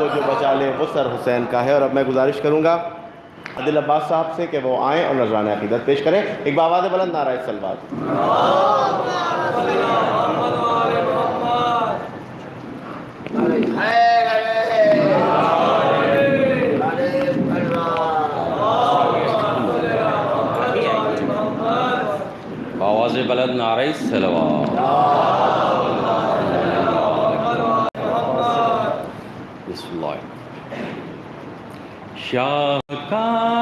को जो बचा ले, वो सर हुसैन का है और अब मैं गुजारिश करूँगा अदिल अब्बास साहब से कि वो आएँ और नजरान अकीदत पेश करें। एक बाबाद बुलंद नारा सलवाद आवाज़ बलद नारे सलवा शाह का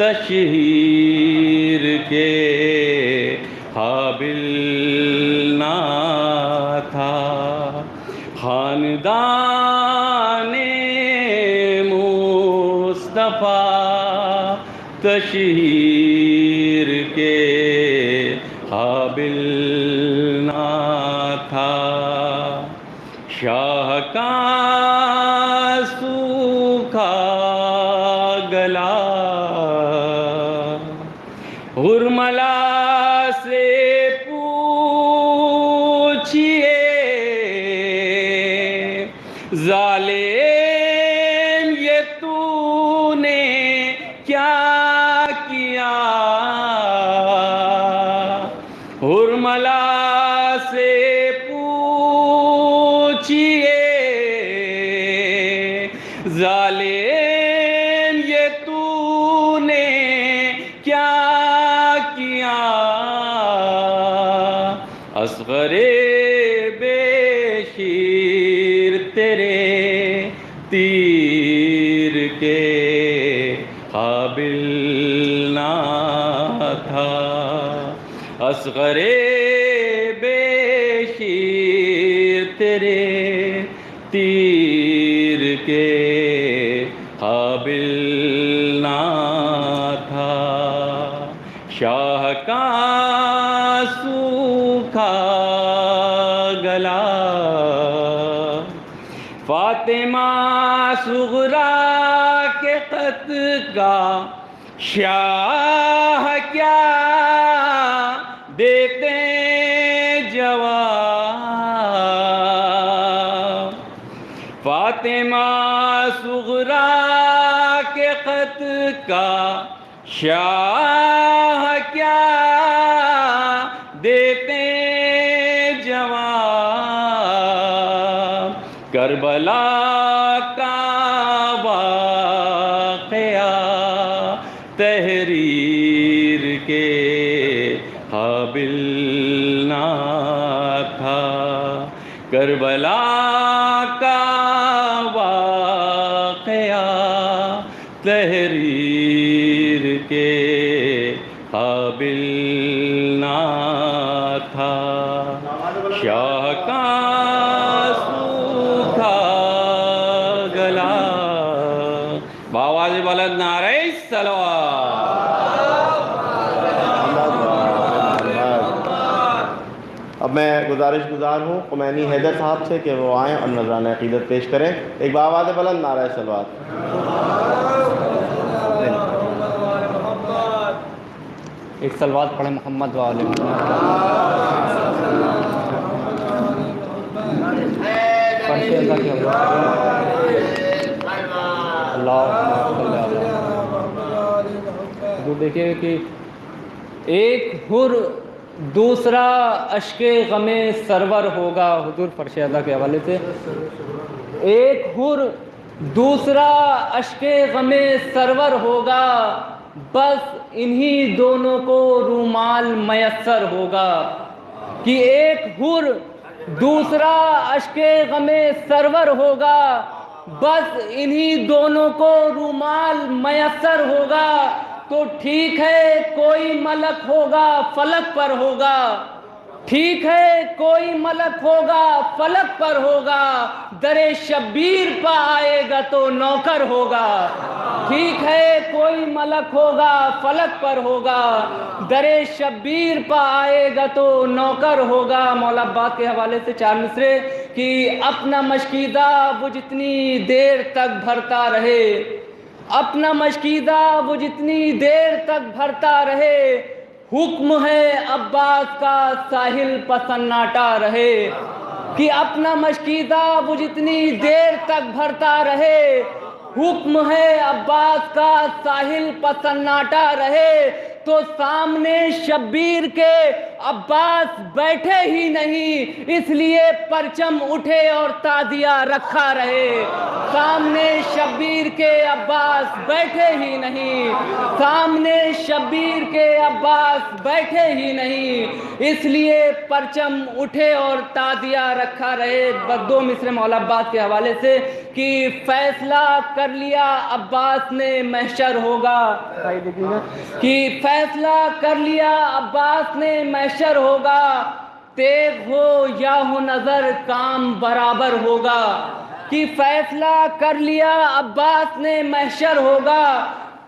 तशहीर के हाबिल ना था। खानदान मुस्तफ़ा तशहीर असगरे बेशीर तेरे तीर के काबिल ना था। शाह का सूखा गला, फातिमा सुगरा के खत का शाह का शाह क्या देते जवाब? करबला का वाकया तहरीर के काबिल ना था। करबला था शाह का सूखा गला। बावाज बलद नारे सलवा अब मैं गुजारिश गुजार हूँ कुमैनी हैदर साहब से कि वो आएँ और नजरान अकीदत पेश करें। एक बाबाद बुलंद नारा सलवात। एक सलवात पढ़े मोहम्मद वाले। तो देखिए कि एक हुर दूसरा अशके गमे सरवर होगा हुजूर फरशदा के हवाले से एक हुर दूसरा अशके गमे सरवर होगा बस इन्हीं दोनों को रूमाल मैसर होगा कि एक हुर दूसरा अशके गमे सरवर होगा। बस इन्हीं दोनों को रुमाल मयसर होगा। तो ठीक है, कोई मलक होगा, फलक पर होगा। ठीक है, कोई मलक होगा, फलक पर होगा, दरे शब्बीर पर आएगा तो नौकर होगा। ठीक है, कोई मलक होगा, फलक पर होगा, दरे शब्बीर पर आएगा तो नौकर होगा। मौला अब्बास के हवाले से चार मिसरे कि अपना मशकीदा वो जितनी देर तक भरता रहे, अपना मशकीदा वो जितनी देर तक भरता रहे हुक्म है अब्बास का साहिल पसन्नाटा रहे, कि अपना मशकीदा वो जितनी देर तक भरता रहे। हुक्म है अब्बास का साहिल पसन्नाटा रहे तो सामने शब्बीर के अब्बास बैठे ही नहीं इसलिए परचम उठे और ताजिया रखा रहे। सामने शब्बीर के अब्बास बैठे ही नहीं सामने शब्बीर के अब्बास बैठे ही नहीं इसलिए परचम उठे और ताजिया रखा रहे। बस दो मिसरे मौला अब्बास के हवाले से कि फैसला कर लिया अब्बास ने महशर होगा। कि फैसला कर लिया। अब्बास ने महशर होगा। तेग हो या हो नज़र, काम बराबर होगा। कि फैसला कर लिया, अब्बास ने मैशर होगा।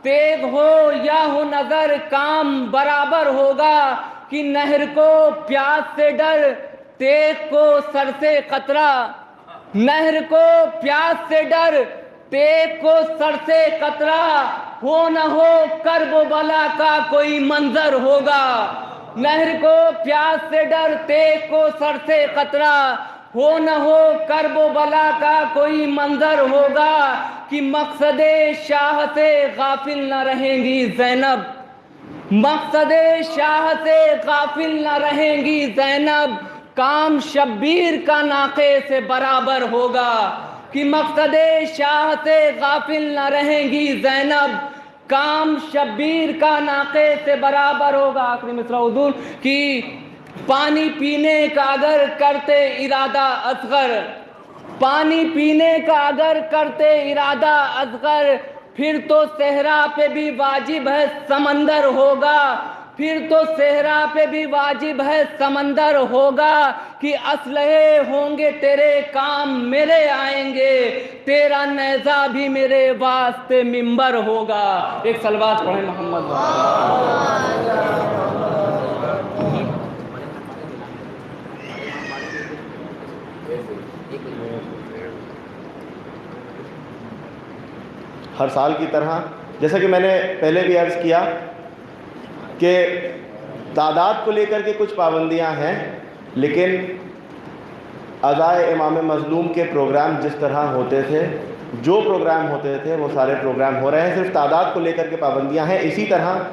तेग हो या हो नज़र, काम बराबर होगा। कि नहर को प्यास से डर, तेग को सर से कतरा नहर को प्यास से डर, तेग को सर से कतरा हो न हो, कर्ब बला का कोई मंजर होगा। नहर को प्यास से डर, तेग को सर से कतरा हो न हो, कर्ब बला का कोई मंजर होगा कि मकसद शाह से गाफिल न रहेंगी जैनब। मकसद शाह से गाफिल न रहेंगी जैनब। काम शब्बीर का नाके से बराबर होगा। कि मकसद शाह से गाफिल न रहेंगी जैनब। काम शब्बीर का नाके से बराबर होगा। आखिरी मिसरा कि पानी पीने का अगर करते इरादा असगर। पानी पीने का अगर करते इरादा असगर। फिर तो सहरा पे भी वाजिब है समंदर होगा। फिर तो सेहरा पे भी वाजिब है, समंदर होगा कि असलहे होंगे, तेरे काम मेरे आएँगे, तेरा नैजा भी मेरे वास्ते मिंबर होगा। एक सलवात पढ़े मोहम्मद। हर साल की तरह, जैसा कि मैंने पहले भी अर्ज़ किया कि तादाद को लेकर के कुछ पाबंदियाँ हैं, लेकिन अदाए इमाम मज़लूम के प्रोग्राम जिस तरह होते थे, जो प्रोग्राम होते थे, वो सारे प्रोग्राम हो रहे हैं। सिर्फ़ तादाद को लेकर के पाबंदियाँ हैं। इसी तरह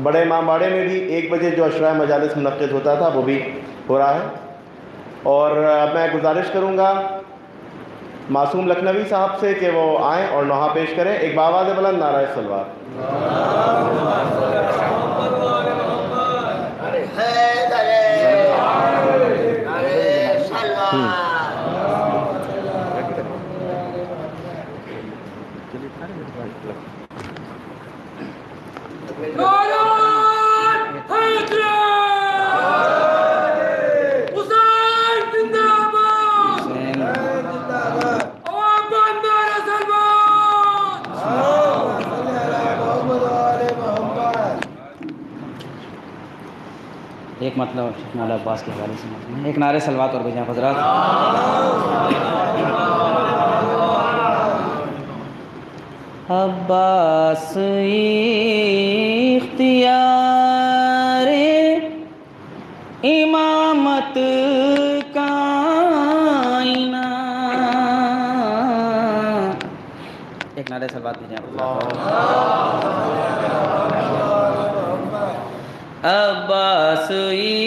बड़े इमाम बाड़े में भी एक बजे जो अशरा मजालस मनद होता था, वो भी हो रहा है। और मैं गुजारिश करूँगा मासूम लखनवी साहब से कि वो आएँ और नोहा पेश करें। एक बाबाद बुलंद नारा सलवार। 嗯。एक मतलब मौला अब्बास के हवाले से एक नारे सलवात और भेजा हजरात। अब्बास इख्तियार इमामत कायना एक नारे सलवात भेजें अब्बास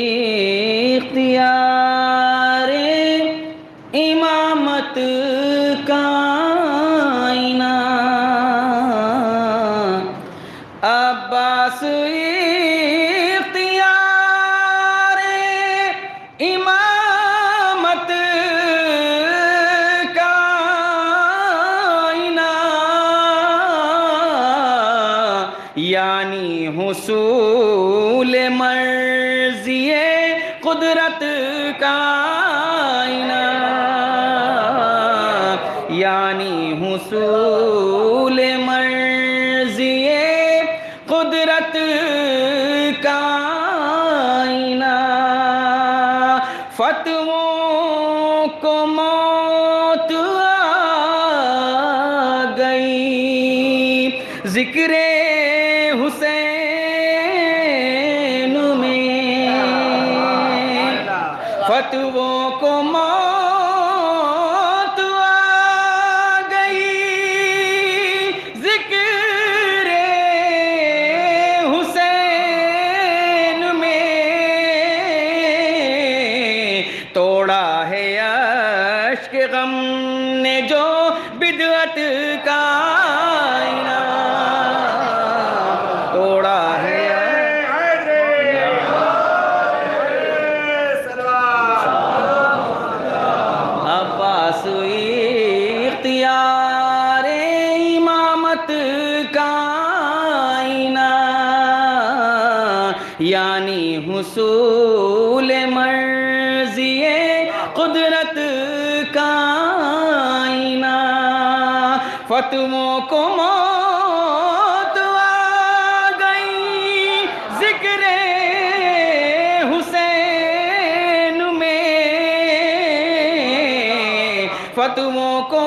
फतवों को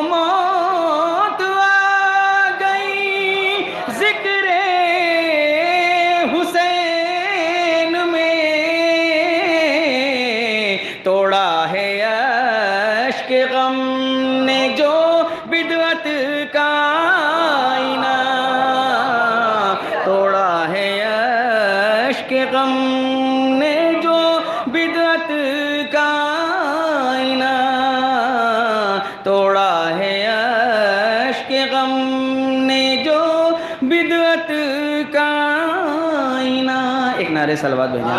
एक नारे भेजा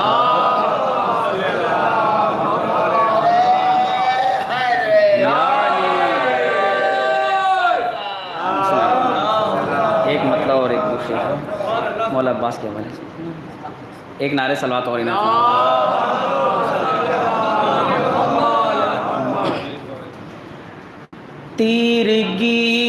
एक मतलब और एक दूसरे मौला अब्बास के हवाले से। एक नारे सलवात और इनाम। तीरगी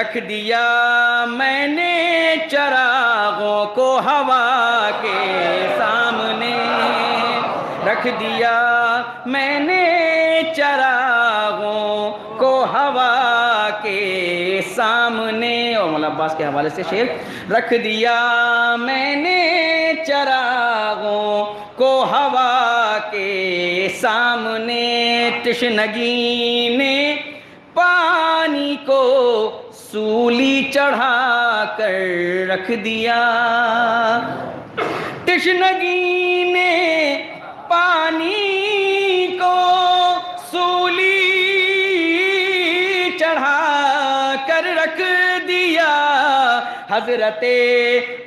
रख दिया मैंने चरागों को हवा के सामने। रख दिया मैंने चरागों को हवा के सामने। और मौला अब्बास के हवाले से शेर, रख दिया मैंने चरागों को हवा के सामने। तशनगी ने पानी को सूली चढ़ा कर रख दिया। तशनगी ने पानी को सूली चढ़ा कर रख दिया। हज़रत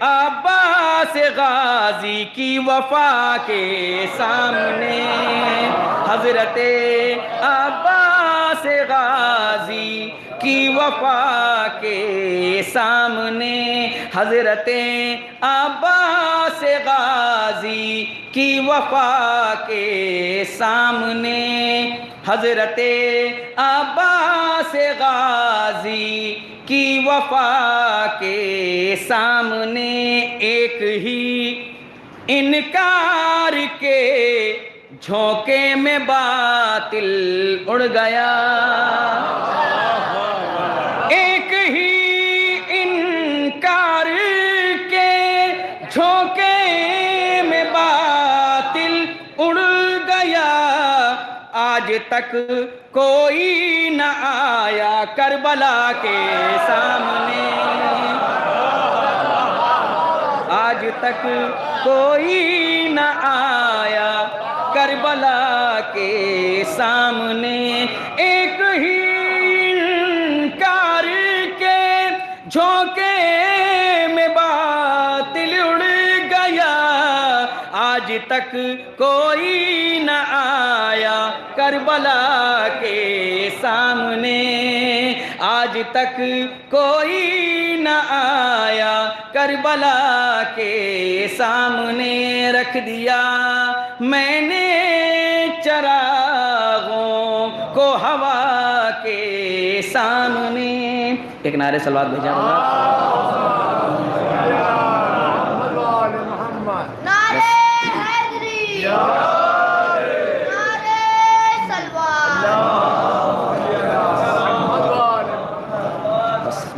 अब्बास गाजी की वफा के सामने। हज़रत अब्बास गाजी की वफा के सामने हज़रत अब्बास गाजी की वफा के सामने हज़रत अब्बास गाजी की वफा के सामने एक ही इनकार के झोंके में बातिल उड़ गया। तक कोई न आया करबला के सामने। आज तक कोई न आया करबला के सामने। एक ही कार के झोंके तक कोई न आया करबला के सामने। आज तक कोई न आया करबला के सामने रख दिया। मैंने चरागों को हवा के सामने। एक नारे सलवात भेजा होगा नारे हैदरी नारे सलवार बस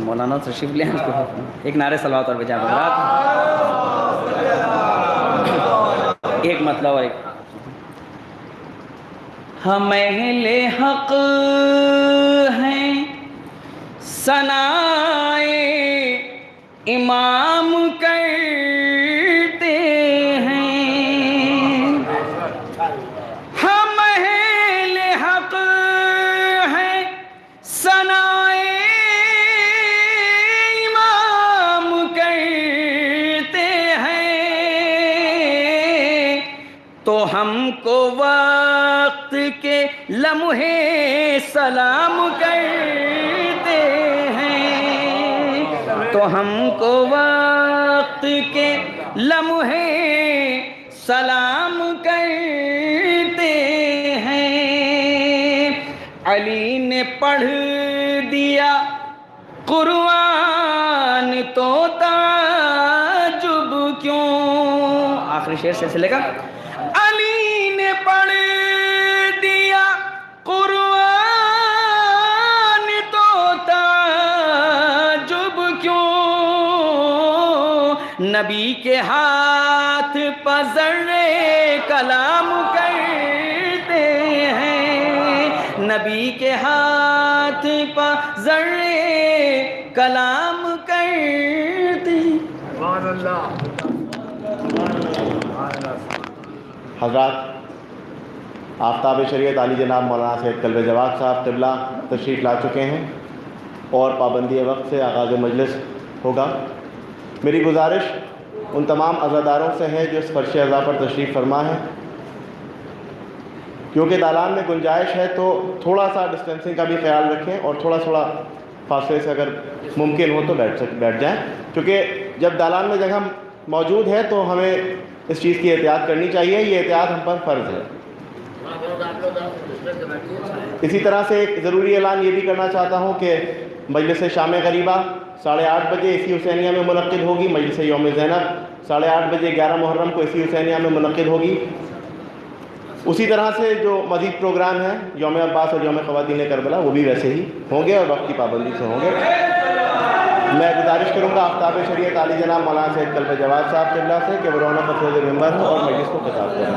मौलाना तशरीफ़ ले एक नारे सलवात और भेजा होगा एक मतलब और एक। हम अहले हक हैं। सनाए इमाम करते लम्हे सलाम करते हैं। तो हमको वक्त के लम्हे सलाम करते हैं। अली ने पढ़ दिया कुर्आन तो ताजुब क्यों? आखिरी शेर से का नबी के हाथ पजरे कलाम करते हैं। नबी के हाथ पजरे कलाम करते हज़रत आफ्ताब शरीयत अली जनाब मौलाना सैद कल्ब जवाब साहब तिबला तशरीफ़ ला चुके हैं और पाबंदी वक्त से आगाज़ मजलिस होगा। मेरी गुजारिश उन तमाम अज़ादारों से है जो इस फर्श अज़ा पर तशरीफ़ फरमा है। क्योंकि दालान में गुंजाइश है तो थोड़ा सा डिस्टेंसिंग का भी ख्याल रखें और थोड़ा थोड़ा फासले से अगर मुमकिन हो तो बैठ सक, बैठ जाएँ। क्योंकि जब दालान में जगह मौजूद है तो हमें इस चीज़ की एहतियात करनी चाहिए, ये एहतियात हम पर फ़र्ज़ है। इसी तरह से एक ज़रूरी ऐलान ये भी करना चाहता हूँ कि मजलिस शाम गरीबा साढ़े आठ बजे इसी हुसैनिया में मनद होगी, मजलिस योम ज़ैनब। साढ़े आठ बजे ग्यारह मुहर्रम को इसी हुसैनिया में मनद होगी। उसी तरह से जो मज़ीद प्रोग्राम है योम अब्बास और योम ख़वातीन करबला, वो भी वैसे ही होंगे और वक्त की पाबंदी से होंगे। मैं गुजारिश करूँगा आफ्ताब शरीयत आली जनाब मौलाना सैद कल्ब जवाब साहब किबला से कि वो रौनक मेंबर हो और मजलिस को खिताब करें।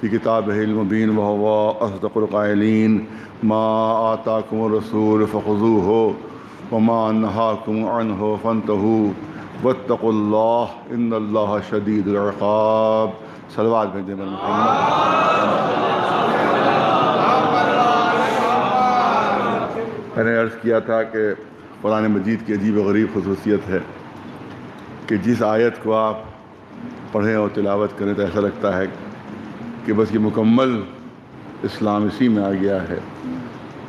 फ़ी किताब हिलमबीन वहवा असदक़ायलिन माँ आताकुम रसूल फ़खजू हो वमान नहाकुम अन हो फ़न तहू वतकल्ला इन शदीदरक़ाब सलवार भेजें मैंने अर्ज़ किया था कि कुरान मजीद की अजीब गरीब खसूसियत है कि जिस आयत को आप पढ़ें और तिलावत करें तो ऐसा लगता है कि बस ये मुकम्मल इस्लाम इसी में आ गया है।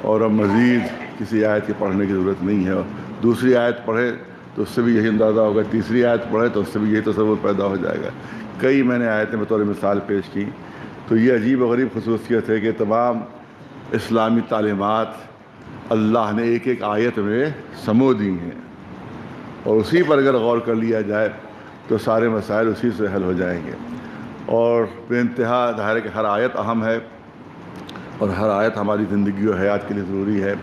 और अब मज़ीद किसी आयत के पढ़ने की ज़रूरत नहीं है। और दूसरी आयत पढ़े तो उससे भी यही अंदाज़ा होगा। तीसरी आयत पढ़े तो उससे भी यही तस्वुर पैदा हो जाएगा। कई मैंने आयतें बतौर मिसाल पेश की। तो ये अजीब व गरीब खसूसियत है कि तमाम इस्लामी तालीमत अल्लाह ने एक एक आयत में समो दी हैं। और उसी पर अगर गौर कर लिया जाए तो सारे मसाइल उसी से हल हो जाएँगे। और बेानतहा ज़ाहिर है हर आयत अहम है और हर आयत हमारी ज़िंदगी और हयात के लिए ज़रूरी है।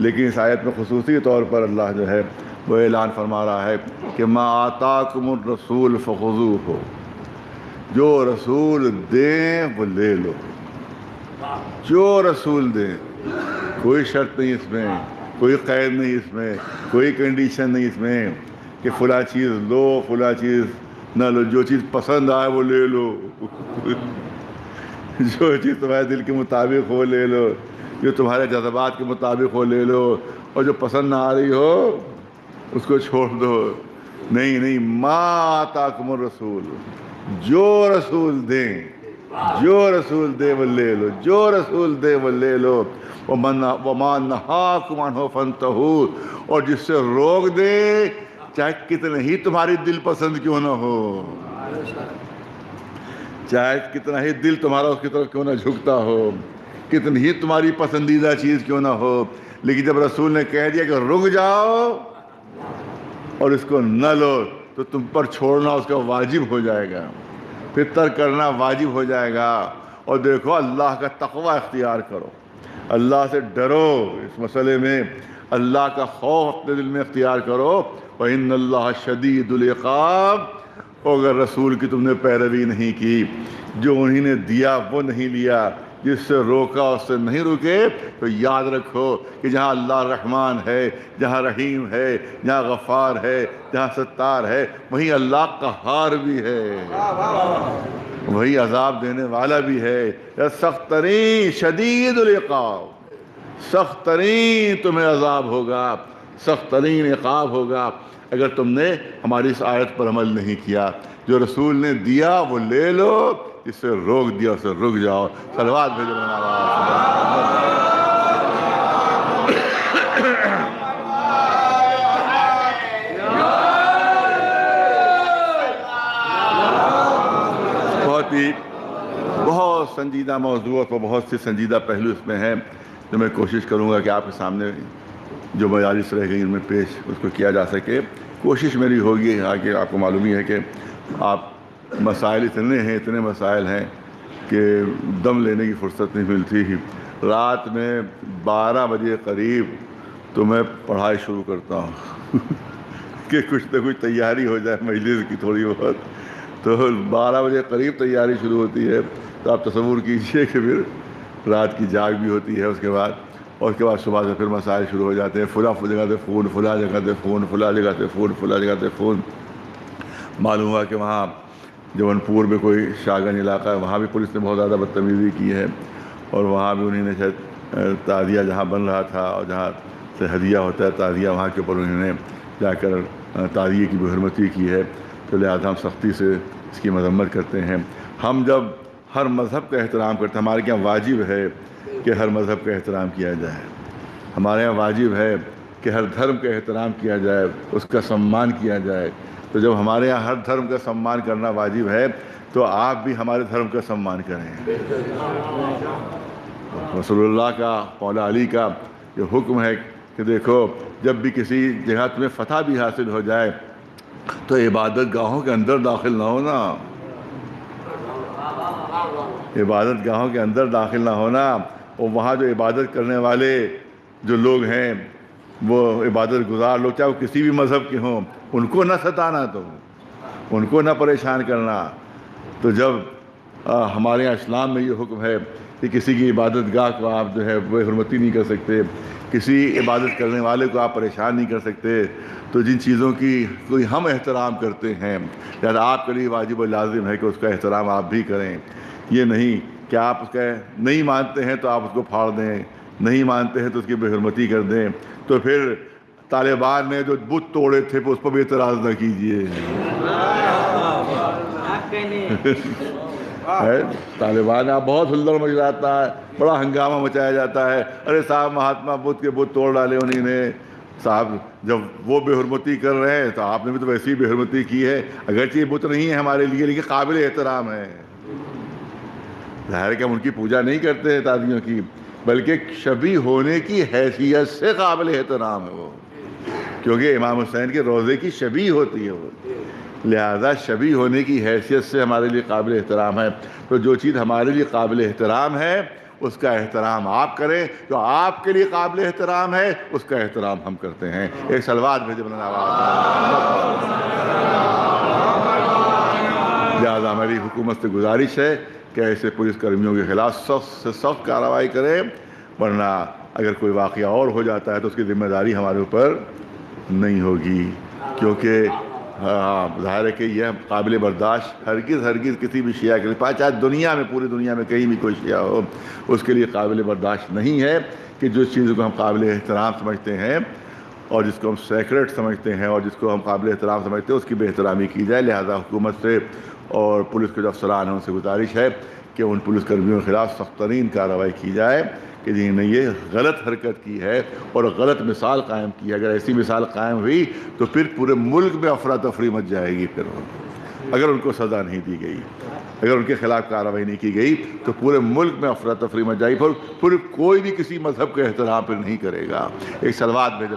लेकिन इस आयत में खसूसी तौर पर अल्लाह जो है, वो ऐलान फरमा रहा है कि मा आताकुमरसूल फ़खू हो जो रसूल दें वो ले लो। जो रसूल दें, कोई शर्त नहीं इसमें, कोई कैद नहीं इसमें, कोई कंडीशन नहीं इसमें कि फला चीज़ लो, फला चीज़ ना लो, जो चीज़ पसंद आए वो ले लो। जो चीज़ तुम्हारे दिल के मुताबिक हो, ले लो। जो तुम्हारे जज्बात के मुताबिक हो, ले लो। और जो पसंद ना आ रही हो, उसको छोड़ दो। नहीं नहीं माँ ताकमर रसूल। जो रसूल दें, जो रसूल दे, वो ले लो। जो रसूल दे, वो ले लो। वो मना वो मान कुमान हो फनतहू और जिससे रोक दे चाहे कितने ही तुम्हारी दिल पसंद क्यों ना हो? चाहे कितना ही दिल तुम्हारा उसकी तरफ़ क्यों ना झुकता हो? कितनी ही तुम्हारी पसंदीदा चीज़ क्यों ना हो? लेकिन जब रसूल ने कह दिया कि रुक जाओ और इसको न लो तो तुम पर छोड़ना उसका वाजिब हो जाएगा। फिर तर्क करना वाजिब हो जाएगा। और देखो, अल्लाह का तकवा अख्तियार करो। अल्लाह से डरो इस मसले में। अल्लाह का खौफ अपने दिल में इख्तियार करो। अल्लाह शदीदुल्क़ाब अगर रसूल की तुमने पैरवी नहीं की, जो उन्हीं ने दिया, वो नहीं लिया, जिससे रोका, उससे नहीं रुके तो याद रखो कि जहाँ अल्लाह रहमान है, जहाँ रहीम है, जहाँ गफ़ार है, जहाँ सत्तार है, वहीं अल्लाह कहार भी है। वही अजाब देने वाला भी है। या सख्त तरीन शदीद सख्त तरीन तुम्हें अजाब होगा। सख्त तरीन इकाब होगा। अगर तुमने हमारी इस आयत पर अमल नहीं किया, जो रसूल ने दिया, वो ले लो इससे रोक दिया उससे रुक जाओ। सलवाद भेजो बहुत ही, बहुत संजीदा मौजूद और बहुत से संजीदा पहलू इसमें हैं, जो मैं कोशिश करूँगा कि आपके सामने जो मजालिस रह गई उनमें पेश उसको किया जा सके। कोशिश मेरी होगी, आगे आपको मालूम ही है कि आप मसाइल इतने हैं, इतने मसाइल हैं कि दम लेने की फुर्सत नहीं मिलती ही। रात में 12 बजे करीब तो मैं पढ़ाई शुरू करता हूँ। कि कुछ ना कुछ तैयारी हो जाए मजलिस की थोड़ी बहुत। तो 12 बजे करीब तैयारी शुरू होती है तो आप तस्वूर कीजिए कि फिर रात की जाग भी होती है उसके बाद। और उसके बाद सुबह से फिर मसाइल शुरू हो जाते हैं। फुला जगह से फ़ोन फुला जगह से फ़ोन फुला जगह से फ़ोन फुला जगह से फ़ोन मालूम हुआ कि वहाँ जौनपुर में कोई शाहगंज इलाका है, वहाँ भी पुलिस ने बहुत ज़्यादा बदतमीज़ी की है और वहाँ भी उन्हीं ने शायद ताज़िया जहाँ बन रहा था और जहाँ से हदिया होता है, ताज़िया वहाँ के ऊपर उन्होंने जाकर ताज़िए की बेहरमती की है। तो लिहाजा हम सख्ती से इसकी मरम्मत करते हैं। हम जब हर मज़हब का एहतराम करते हैं, हमारे यहाँ वाजिब है कि हर मज़हब का एहतराम किया जाए। हमारे यहाँ वाजिब है कि हर धर्म का एहतराम किया जाए, उसका सम्मान किया जाए। तो जब हमारे यहाँ हर धर्म का सम्मान करना वाजिब है तो आप भी हमारे धर्म का सम्मान करें। रसोल्ला का, मौला अली का ये हुक्म है कि देखो, जब भी किसी जगह तुम्हें फ़तह भी हासिल हो जाए तो इबादत गाहों के अंदर दाखिल ना होना। इबादत गाहों के अंदर दाखिल ना होना। और वहाँ जो इबादत करने वाले जो लोग हैं वो इबादत गुजार लोग चाहे वो किसी भी मज़हब के हों उनको ना सताना तो उनको ना परेशान करना। तो जब आ, हमारे यहाँ इस्लाम में ये हुक्म है कि किसी की इबादत गाह को आप जो है वो हरमती नहीं कर सकते किसी इबादत करने वाले को आप परेशान नहीं कर सकते तो जिन चीज़ों की कोई हम एहतराम करते हैं यार आपके लिए वाजिब लाजिम है कि उसका एहतराम आप भी करें ये नहीं। कि आप उसका नहीं मानते हैं तो आप उसको फाड़ दें नहीं मानते हैं तो उसकी बेहरमती कर दें। तो फिर तालिबान ने जो बुत तोड़े थे उस पर भी एतराज़ न कीजिए। है? तालिबान आप बहुत हुल्लड़ मच जाता है बड़ा हंगामा मचाया जाता है। अरे साहब महात्मा बुद्ध के बुत तोड़ डाले उन्हीं ने। साहब जब वो बेहरमती कर रहे हैं तो आपने भी तो वैसी ही बेहरमती की है। अगरचे ये बुत नहीं है हमारे लिए लेकिन काबिल एहतराम है। ज़ाहिर कि हम उनकी पूजा नहीं करते हैं तादियों की, बल्कि शबी होने की हैसियत से काबिल एहतराम है वो। क्योंकि इमाम हुसैन के रोज़े की शबी होती है वो। लिहाजा शबी होने की हैसियत से हमारे लिए काबिल एहतराम है। तो जो चीज़ हमारे लिए काबिल एहतराम है, उसका एहतराम आप करें। जो आपके लिए काबिल एहतराम है, उसका एहतराम हम करते हैं। एक सलवार भेजे बना लिहाजा हमारी हुकूमत से गुजारिश है कि ऐसे पुलिस कर्मियों के खिलाफ सख्त से सख्त कार्रवाई करें, वरना अगर कोई वाक़ और हो जाता है तो उसकी ज़िम्मेदारी हमारे ऊपर नहीं होगी। क्योंकि हाँ ज़ाहिर है कि यह काबिल बर्दाश्त हरगिज़ हरगिज़ किसी भी शिया के लिए, चाहे दुनिया में, पूरी दुनिया में कहीं भी कोई शिया हो, उसके लिए काबिल बर्दाश्त नहीं है कि जिस चीज़ को हम काबिल एहतराम समझते हैं और जिसको हम सेक्रेट समझते हैं और जिसको हम काबिल एहतराम समझते हैं, उसकी बेहतरामी की जाए। लिहाजा हुकूमत से और पुलिस के जो अफसरान हैं, उनसे गुजारिश है कि उन पुलिस कर्मियों के खिलाफ सख्त तरीन कार्रवाई की जाए कि जिन्होंने ये गलत हरकत की है और गलत मिसाल कायम की है। अगर ऐसी मिसाल कायम हुई तो फिर पूरे मुल्क में अफरा तफरी मच जाएगी फिर। अगर उनको सज़ा नहीं दी गई, अगर उनके खिलाफ कार्रवाई नहीं की गई तो पूरे मुल्क में अफरा तफरी मच जाएगी फिर पूरे कोई भी किसी मज़हब के एहतराम फिर नहीं करेगा। एक सलवाद भेज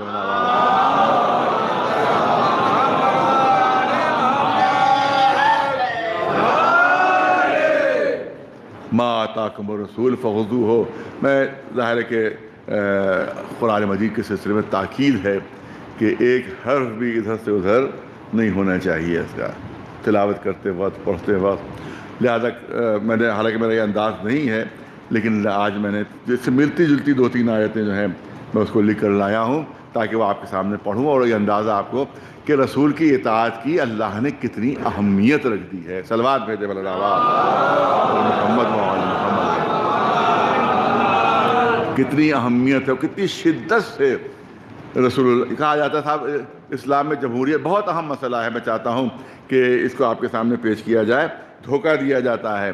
माता कमर रसूल फ़जू हो मैं ज़ाहिर के कुरान मजीद के सिलसिले में ताकीद है कि एक हर्फ भी इधर से उधर नहीं होना चाहिए इसका तिलावत करते वक्त पढ़ते वक्त लिहाजा मैंने हालाँकि मेरा ये अंदाज़ नहीं है लेकिन आज मैंने जिससे मिलती जुलती दो तीन आयतें जो हैं मैं उसको लिख कर लाया हूँ ताकि वो आपके सामने पढ़ूँ और ये अंदाज़ा आपको कि रसूल की इतात की अल्लाह ने कितनी अहमियत रख दी है। सलवार भेजे मोहम्मद कितनी अहमियत है, कितनी शिद्दत से रसूल कहा जाता था। इस्लाम में जमहूरियत बहुत अहम मसला है। मैं चाहता हूँ कि इसको आपके सामने पेश किया जाए। धोखा दिया जाता है।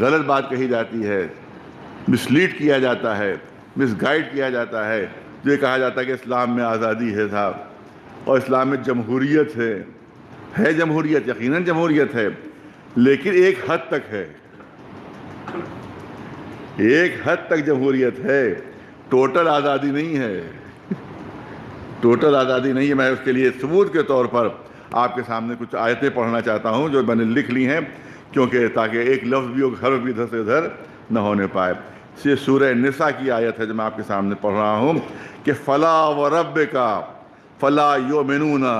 गलत बात कही जाती है। मिसलीड किया जाता है। मिसगाइड किया जाता है। जो कहा जाता है कि इस्लाम में आज़ादी है साहब। और इस्लाम में जमहूरियत है है जमहूरियत, यकीनन जमहूरियत है, लेकिन एक हद तक है। एक हद तक जमहूरियत है। टोटल आज़ादी नहीं है। टोटल आज़ादी नहीं है। मैं उसके लिए सबूत के तौर पर आपके सामने कुछ आयतें पढ़ना चाहता हूँ, जो मैंने लिख ली हैं, क्योंकि ताकि एक लफ्ज़ भी हर भी इधर से उधर न होने पाए। ये सूर्य निसा की आयत है जो मैं आपके सामने पढ़ रहा हूँ, कि फ़ला व रब का फ़ला यो मिनूना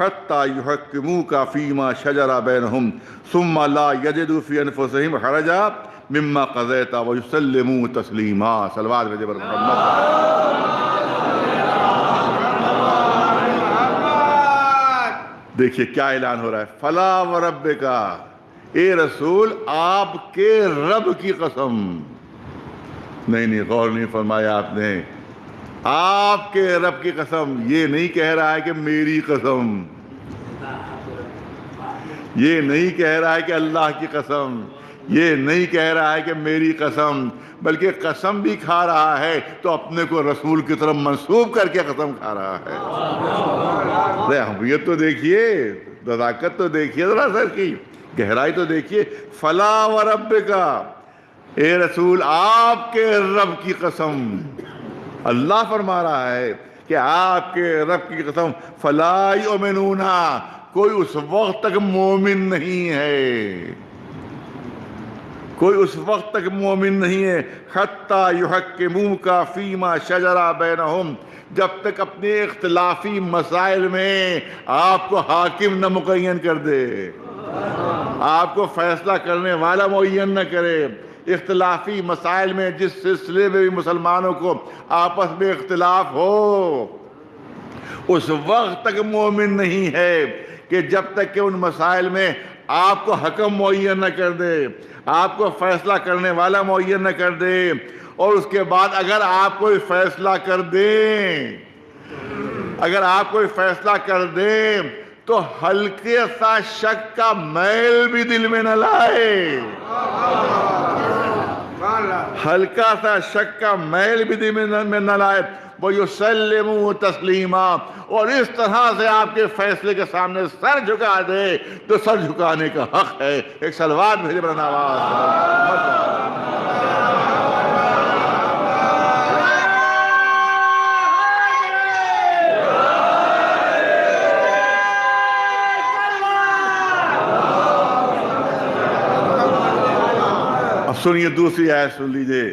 हत्ता युहकमू का फ़ीमा शजरा बैन हम सुम्मा ला यजदूफ़ी अनफसहिम हरजा मिम्मा कज़ैता व युसल्लिमू तस्लीमा सलवार भेजे बर देखिए क्या ऐलान हो रहा है। फला व रब का ए रसूल, आपके रब की कसम। नहीं नहीं, गौर नहीं फरमाया आपने। आपके रब की कसम, ये नहीं कह रहा है कि मेरी कसम। ये नहीं कह रहा है कि अल्लाह की कसम। ये नहीं कह रहा है कि मेरी कसम, बल्कि कसम भी खा रहा है तो अपने को रसूल की तरफ़ मंसूब करके कसम खा रहा है। अरे हमियत तो देखिए नजाकत तो देखिए जरा सर की, गहराई तो देखिए। फला व रब का ए रसूल, आपके रब की कसम। अल्लाह फरमा रहा है कि आपके रब की कसम फलाई ओमिनूना कोई उस वक्त तक मोमिन नहीं है। कोई उस वक्त तक मोमिन नहीं है। खत्ता युहक के मुँह का फीमा शजरा बैनहुम, जब तक अपने इख्तलाफी मसाइल में आपको हाकिम न मुकैन कर दे। आपको फैसला करने वाला मुन न करे। इख्तलाफी मसाइल में जिस सिलसिले में भी मुसलमानों को आपस में इख्तलाफ हो, उस वक्त तक मोमिन नहीं है कि जब तक कि उन मसाइल में आपको हकम मुहैया न कर दे, आपको फैसला करने वाला मुहैया न कर दे, और उसके बाद अगर आप कोई फैसला कर दें, अगर आप कोई फैसला कर दें तो हल्के सा शक का मैल भी दिल में न लाए। हल्का सा शक का मैल भी दिल में न, लाए। वो युसलम तस्लीमा। और इस तरह से आपके फैसले के सामने सर झुका दे तो सर झुकाने का हक है। एक सलवार भेजे बना आवाज़ सुनिए, दूसरी आयत सुन लीजिए।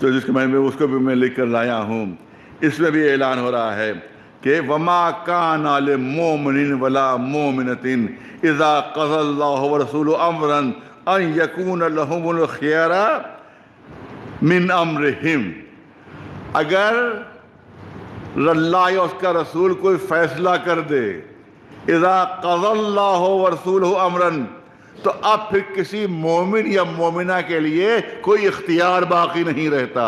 तो जिसको मैं, उसको भी मैं लिख कर लाया हूँ। इसमें भी ऐलान हो रहा है कि वमा कान आल मोमिन वला मोमिनतिन इज़ा रसूल अमरन अन यकून लहुमुल खियरा मिन अमरहिम। अगर अल्लाह या उसका रसूल कोई फैसला कर दे, इज़ा क़ज़ल्लाहु व रसूल अमरन तो अब फिर किसी मोमिन या मोमिना के लिए कोई इख्तियार बाकी नहीं रहता।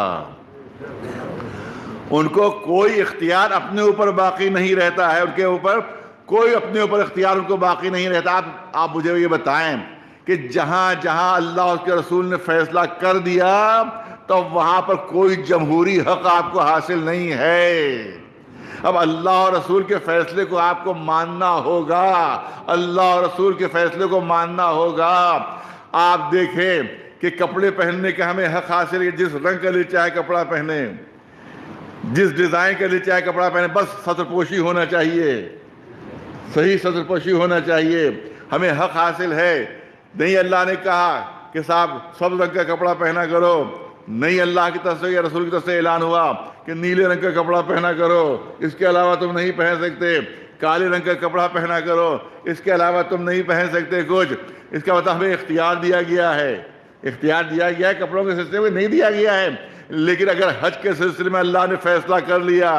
उनको कोई इख्तियार अपने ऊपर बाकी नहीं रहता है, उनके ऊपर कोई अपने ऊपर इख्तियार उनको बाकी नहीं रहता। आप आप मुझे ये बताएँ कि जहाँ जहाँ अल्लाह उसके रसूल ने फैसला कर दिया तो वहाँ पर कोई जमहूरी हक आपको हासिल नहीं है। अब अल्लाह और रसूल के फैसले को आपको मानना होगा। अल्लाह और रसूल के फैसले को मानना होगा। आप देखें कि कपड़े पहनने का हमें हक हासिल है जिस रंग का लिए चाहे कपड़ा पहने, जिस डिज़ाइन का लिए चाहे कपड़ा पहने, बस सत्रपोशी होना चाहिए। सही सत्रपोशी होना चाहिए। हमें हक हासिल है। नहीं, अल्लाह ने कहा कि साहब, सब रंग का कपड़ा पहना करो। नहीं, अल्लाह की तरफ़ से या रसूल की तरफ़ से ऐलान हुआ कि नीले रंग का कपड़ा पहना करो। इसके अलावा तुम नहीं पहन सकते। काले रंग का कपड़ा पहना करो। इसके अलावा तुम नहीं पहन सकते कुछ। इसका मतलब हमें इख्तियार दिया गया है। इख्तियार दिया गया है, कपड़ों के सिलसिले में नहीं दिया गया है। लेकिन अगर हज के सिलसिले में अल्लाह ने फैसला कर लिया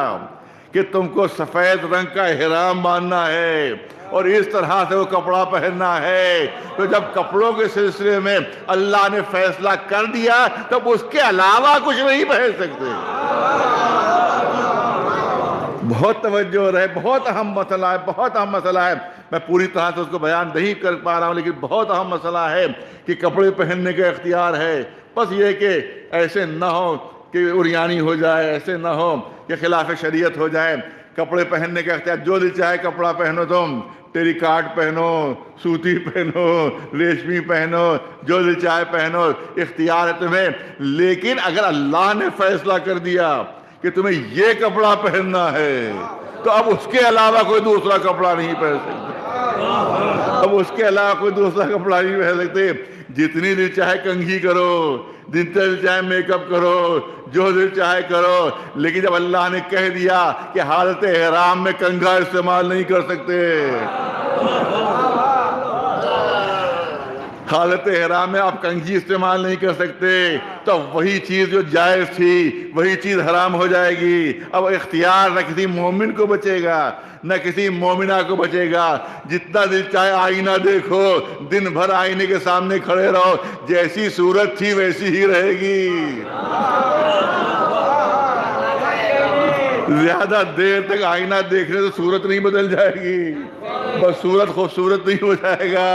कि तुमको सफ़ेद रंग का एहराम बांधना है और इस तरह से वो कपड़ा पहनना है। तो जब कपड़ों के सिलसिले में अल्लाह ने फैसला कर दिया, तब उसके अलावा कुछ नहीं पहन सकते। बहुत तवज्जो रहे, बहुत अहम मसला है, बहुत अहम मसला है। मैं पूरी तरह से उसको बयान नहीं कर पा रहा हूँ, लेकिन बहुत अहम मसला है कि कपड़े पहनने का इख्तियार है। बस ये कि ऐसे ना हो कि उरियानी हो जाए, ऐसे ना हो, कि खिलाफ शरीयत हो जाए। कपड़े पहनने का अख्तियार, जो दिल चाहे कपड़ा पहनो तुम, टेरी काट पहनो, सूती पहनो, रेशमी पहनो, जो दिल चाहे पहनो, इख्तियार है तुम्हें। लेकिन अगर अल्लाह ने फैसला कर दिया कि तुम्हें ये कपड़ा पहनना है तो अब उसके अलावा कोई दूसरा कपड़ा नहीं पहन सकते। अब उसके अलावा कोई दूसरा कपड़ा नहीं पहन सकते। जितनी दिल चाहे कंघी करो, जितने दिल चाहे मेकअप करो जो दिल चाहे करो। लेकिन जब अल्लाह ने कह दिया कि हालत हराम में कंघा इस्तेमाल नहीं कर सकते। हालत हराम में आप कंघी इस्तेमाल नहीं कर सकते। तो वही चीज़ जो जायज़ थी, वही चीज़ हराम हो जाएगी। अब इख्तियार न किसी मोमिन को बचेगा, न किसी मोमिना को बचेगा। जितना दिल चाहे आईना देखो, दिन भर आईने के सामने खड़े रहो, जैसी सूरत थी वैसी ही रहेगी। ज़्यादा देर तक आईना देखने से सूरत नहीं बदल जाएगी। बस सूरत खूबसूरत नहीं हो जाएगा।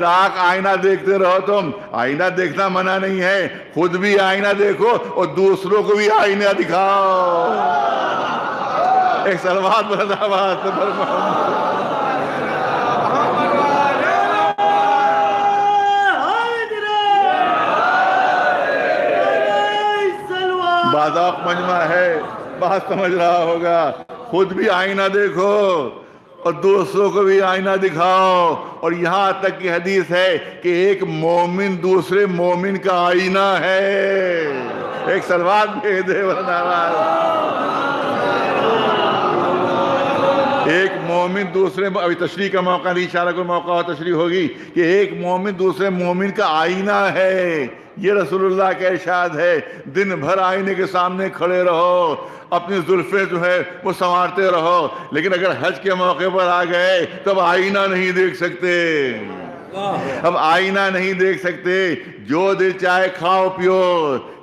राख आईना देखते रहो तुम। आईना देखना मना नहीं है। खुद भी आईना देखो और दूसरों को भी आईना दिखाओ। एक सलवार बरदाबाद बाजाक मजमा है। बात समझ रहा होगा। खुद भी आईना देखो और दूसरों को भी आईना दिखाओ। और यहाँ तक की हदीस है कि एक मोमिन दूसरे मोमिन का आईना है। एक सलवार भेज दे एक मोमिन दूसरे अभी तशरी का मौका नहीं, इशारा कोई मौका हो तशरी होगी कि एक मोमिन दूसरे मोमिन का आईना है। ये रसूलुल्लाह का इशाद है दिन भर आईने के सामने खड़े रहो अपनी जुल्फे जो है वो संवारते रहो लेकिन अगर हज के मौके पर आ गए तब आईना नहीं देख सकते। अब आईना नहीं देख सकते जो दिल चाहे खाओ पियो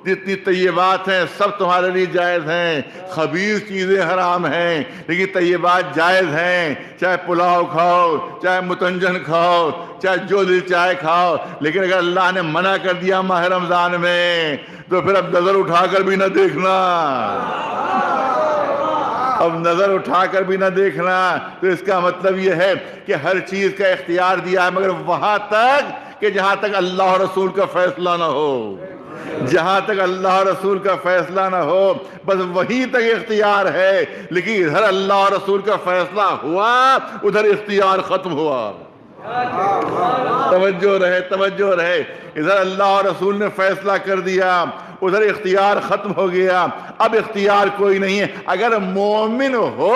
जितनी तय्यबात हैं, सब तुम्हारे लिए जायज़ हैं। खबीर चीज़ें हराम हैं, लेकिन तय्यबात जायज़ हैं। चाहे पुलाव खाओ, चाहे मुतंजन खाओ, चाहे जो दिल चाहे खाओ, लेकिन अगर अल्लाह ने मना कर दिया माह रमज़ान में तो फिर अब नज़र उठाकर भी ना देखना। अब नज़र उठाकर भी ना देखना। तो इसका मतलब यह है कि हर चीज़ का इख्तियार दिया है, मगर वहाँ तक कि जहाँ तक अल्लाह रसूल का फैसला ना हो। जहाँ तक अल्लाह रसूल का फैसला ना हो, बस वहीं तक इख्तियार है। लेकिन इधर अल्लाह रसूल का फैसला हुआ, उधर इख्तियार खत्म हुआ। तवज्जो रहे तवज्जो रहे। इधर अल्लाह रसूल ने फैसला कर दिया, उधर इख्तियार खत्म हो गया। अब इख्तियार कोई नहीं है। अगर मोमिन हो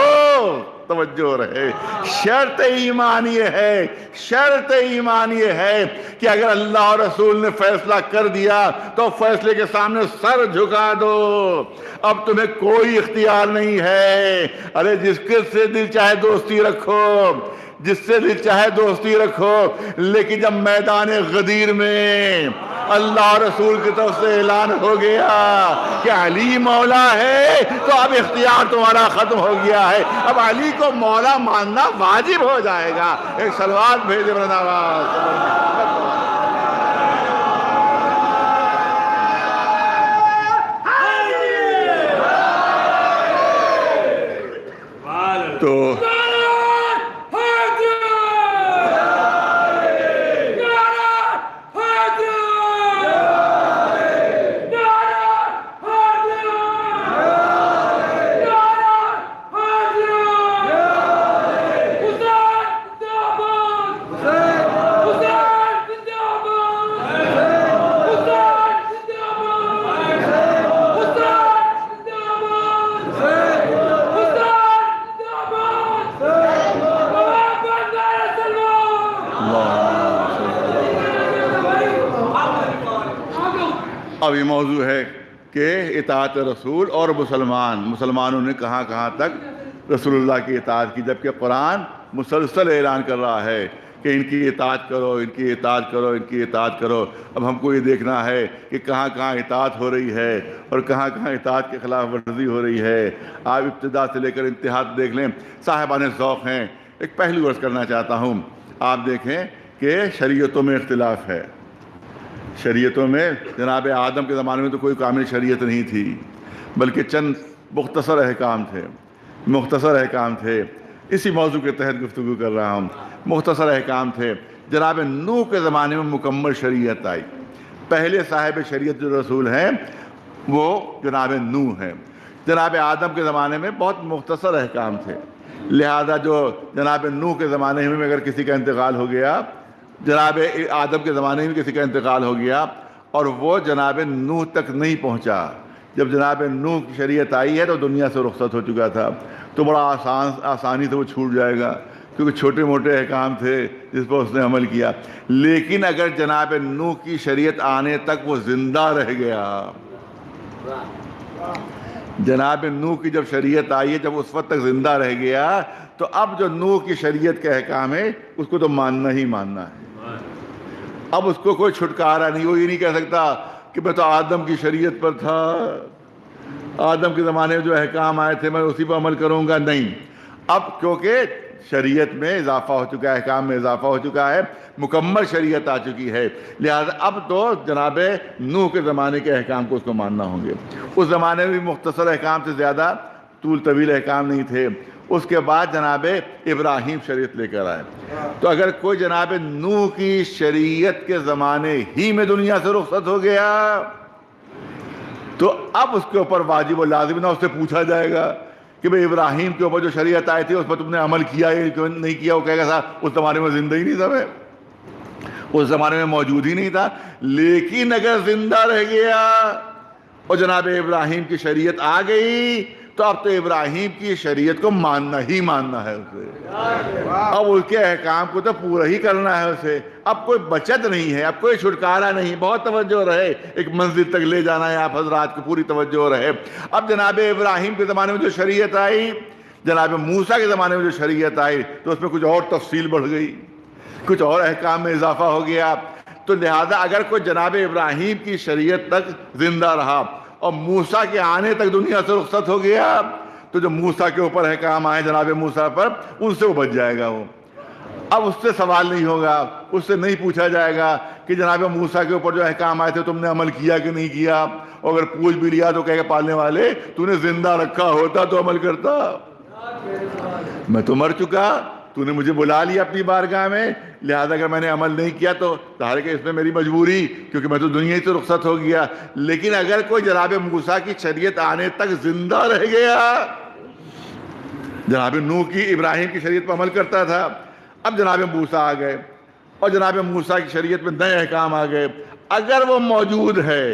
तवज्जो रहे। शर्त ईमान ये है शर्त ईमान ये है कि अगर अल्लाह और रसूल ने फैसला कर दिया तो फैसले के सामने सर झुका दो। अब तुम्हें कोई इख्तियार नहीं है। अरे जिसके से दिल चाहे दोस्ती रखो। जिससे भी चाहे दोस्ती रखो लेकिन जब मैदान गदीर में अल्लाह रसूल की तरफ़ से ऐलान हो गया कि अली मौला है तो अब इख्तियार तुम्हारा खत्म हो गया है। अब अली को मौला मानना वाजिब हो जाएगा। एक सलवार भेजे वृंदावास तो मौजू है कि इतात रसूल और मुसलमान। मुसलमानों ने कहाँ कहाँ तक रसूलुल्लाह की इतात की, जबकि कुरान मुसलसल ऐलान कर रहा है कि इनकी इतात करो, इनकी इतात करो, इनकी इतात करो। अब हमको ये देखना है कि कहाँ कहाँ इतात हो रही है और कहाँ कहाँ इतात के ख़िलाफ़ वर्जी हो रही है। आप इब्तदा से लेकर इंतहा देख लें, साहिबान ज़ौक़ हैं। एक पहलू वर्ष करना चाहता हूँ। आप देखें कि शरीयतों में इख्तलाफ है। शरीयतों में, जनाब आदम के ज़माने में तो कोई कामिल शरीयत नहीं थी, बल्कि चंद मुख्तसर अहकाम थे, मुख्तसर अहकाम थे। इसी मौजू के तहत गुफ्तु कर रहा हूँ। मुख्तसर अहकाम थे। जनाब नू के ज़माने में मुकम्मल शरीयत आई। पहले साहिब शरीयत जो रसूल हैं, वो जनाब नू हैं। जनाब आदम के ज़माने में बहुत मुख्तसर अहकाम थे। लिहाजा जो जनाब नू के ज़माने में अगर किसी का इंतकाल हो गया जनाब आदम के ज़माने में किसी का इंतकाल हो गया और वो जनाब नूह तक नहीं पहुँचा। जब जनाब नूह की शरीयत आई है तो दुनिया से रुख्सत हो चुका था। तो बड़ा आसान, आसानी से वो छूट जाएगा, क्योंकि छोटे मोटे अहकाम थे जिस पर उसने अमल किया। लेकिन अगर जनाब नूह की शरीयत आने तक वो ज़िंदा रह गया। जनाब नूह की जब शरीयत आई है, जब उस वक्त तक ज़िंदा रह गया तो अब जो नूह की शरीयत के अहकाम है, उसको तो मानना ही मानना है। अब उसको कोई छुटकारा नहीं, वो ये नहीं कह सकता कि मैं तो आदम की शरीयत पर था। आदम के ज़माने में जो अहकाम आए थे, मैं उसी पर अमल करूँगा नहीं। अब क्योंकि शरीयत में इजाफा हो चुका है, अहकाम में इजाफा हो चुका है, मुकम्मल शरीयत आ चुकी है। लिहाजा अब तो जनाब नूह के ज़माने के अहकाम को उसको मानना होंगे। उस ज़माने में भी मुख्तसर अहकाम से ज़्यादा तूल तवील अहकाम नहीं थे। उसके बाद जनाब इब्राहिम शरीयत लेकर आए। तो अगर कोई जनाब नूह की शरीयत के ज़माने ही में दुनिया से रुखसत हो गया तो अब उसके ऊपर वाजिब लाजिम ना उससे पूछा जाएगा कि भाई इब्राहिम के ऊपर जो शरीयत आई थी, उस पर तुमने अमल किया या क्यों नहीं किया? वो कहेगा, साहब, उस ज़माने में ज़िंदा ही नहीं था मैं। उस ज़माने में मौजूद ही नहीं था। लेकिन अगर ज़िंदा रह गया और जनाब इब्राहिम की शरीयत आ गई तो अब तो इब्राहिम की शरीयत को मानना ही मानना है उसे। अब उसके अहकाम को तो पूरा ही करना है उसे। अब कोई बचत नहीं है, अब कोई छुटकारा नहीं। बहुत तवज्जो रहे, एक मंजिल तक ले जाना है आप हजरात को पूरी तवज्जो रहे। अब जनाब इब्राहिम के ज़माने में जो शरीयत आई, जनाब मूसा के ज़माने में जो शरीयत आई तो उसमें कुछ और तफसील बढ़ गई। कुछ और अहकाम में इजाफा हो गया। तो लिहाजा अगर कोई जनाब इब्राहिम की शरीयत तक ज़िंदा रहा और मूसा के आने तक दुनिया से रुखसत हो गया। तो जो मूसा के ऊपर है काम आए जनाब मूसा पर, उनसे वो बच जाएगा वो। अब उससे सवाल नहीं होगा, उससे नहीं पूछा जाएगा कि जनाब मूसा के ऊपर जो अहकाम आए थे, तुमने अमल किया कि नहीं किया? और अगर पूछ भी लिया तो कहेगा पालने वाले, तूने ज़िंदा रखा होता तो अमल करता। मैं तो मर चुका तूने मुझे बुला लिया अपनी बारगाह में। लिहाजा अगर मैंने अमल नहीं किया तो तारे के इसमें मेरी मजबूरी, क्योंकि मैं तो दुनिया ही तो रुखसत हो गया। लेकिन अगर कोई जनाब मूसा की शरीयत आने तक ज़िंदा रह गया, जनाब नूह की इब्राहिम की शरीयत पर अमल करता था। अब जनाब मूसा आ गए, और जनाब मूसा की शरीयत में नए अहकाम आ गए। अगर वो मौजूद है,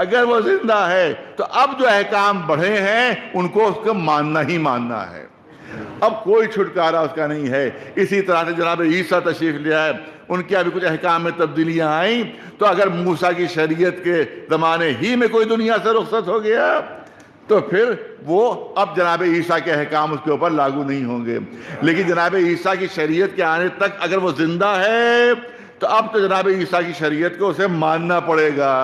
अगर वो ज़िंदा है तो अब जो अहकाम बढ़े हैं, उनको उसको मानना ही मानना है। अब कोई छुटकारा उसका नहीं है। इसी तरह से जनाब ईसा तशरीफ़ लिया है। उनके अभी कुछ अहकाम में तब्दीलियाँ आई। तो अगर मूसा की शरीयत के ज़माने ही में कोई दुनिया से रुखसत हो गया तो फिर वो अब जनाब ईसा के अहकाम उसके ऊपर लागू नहीं होंगे। लेकिन जनाब ईसा की शरीयत के आने तक अगर वो ज़िंदा है तो अब तो जनाब ईसा की शरीयत को उसे मानना पड़ेगा।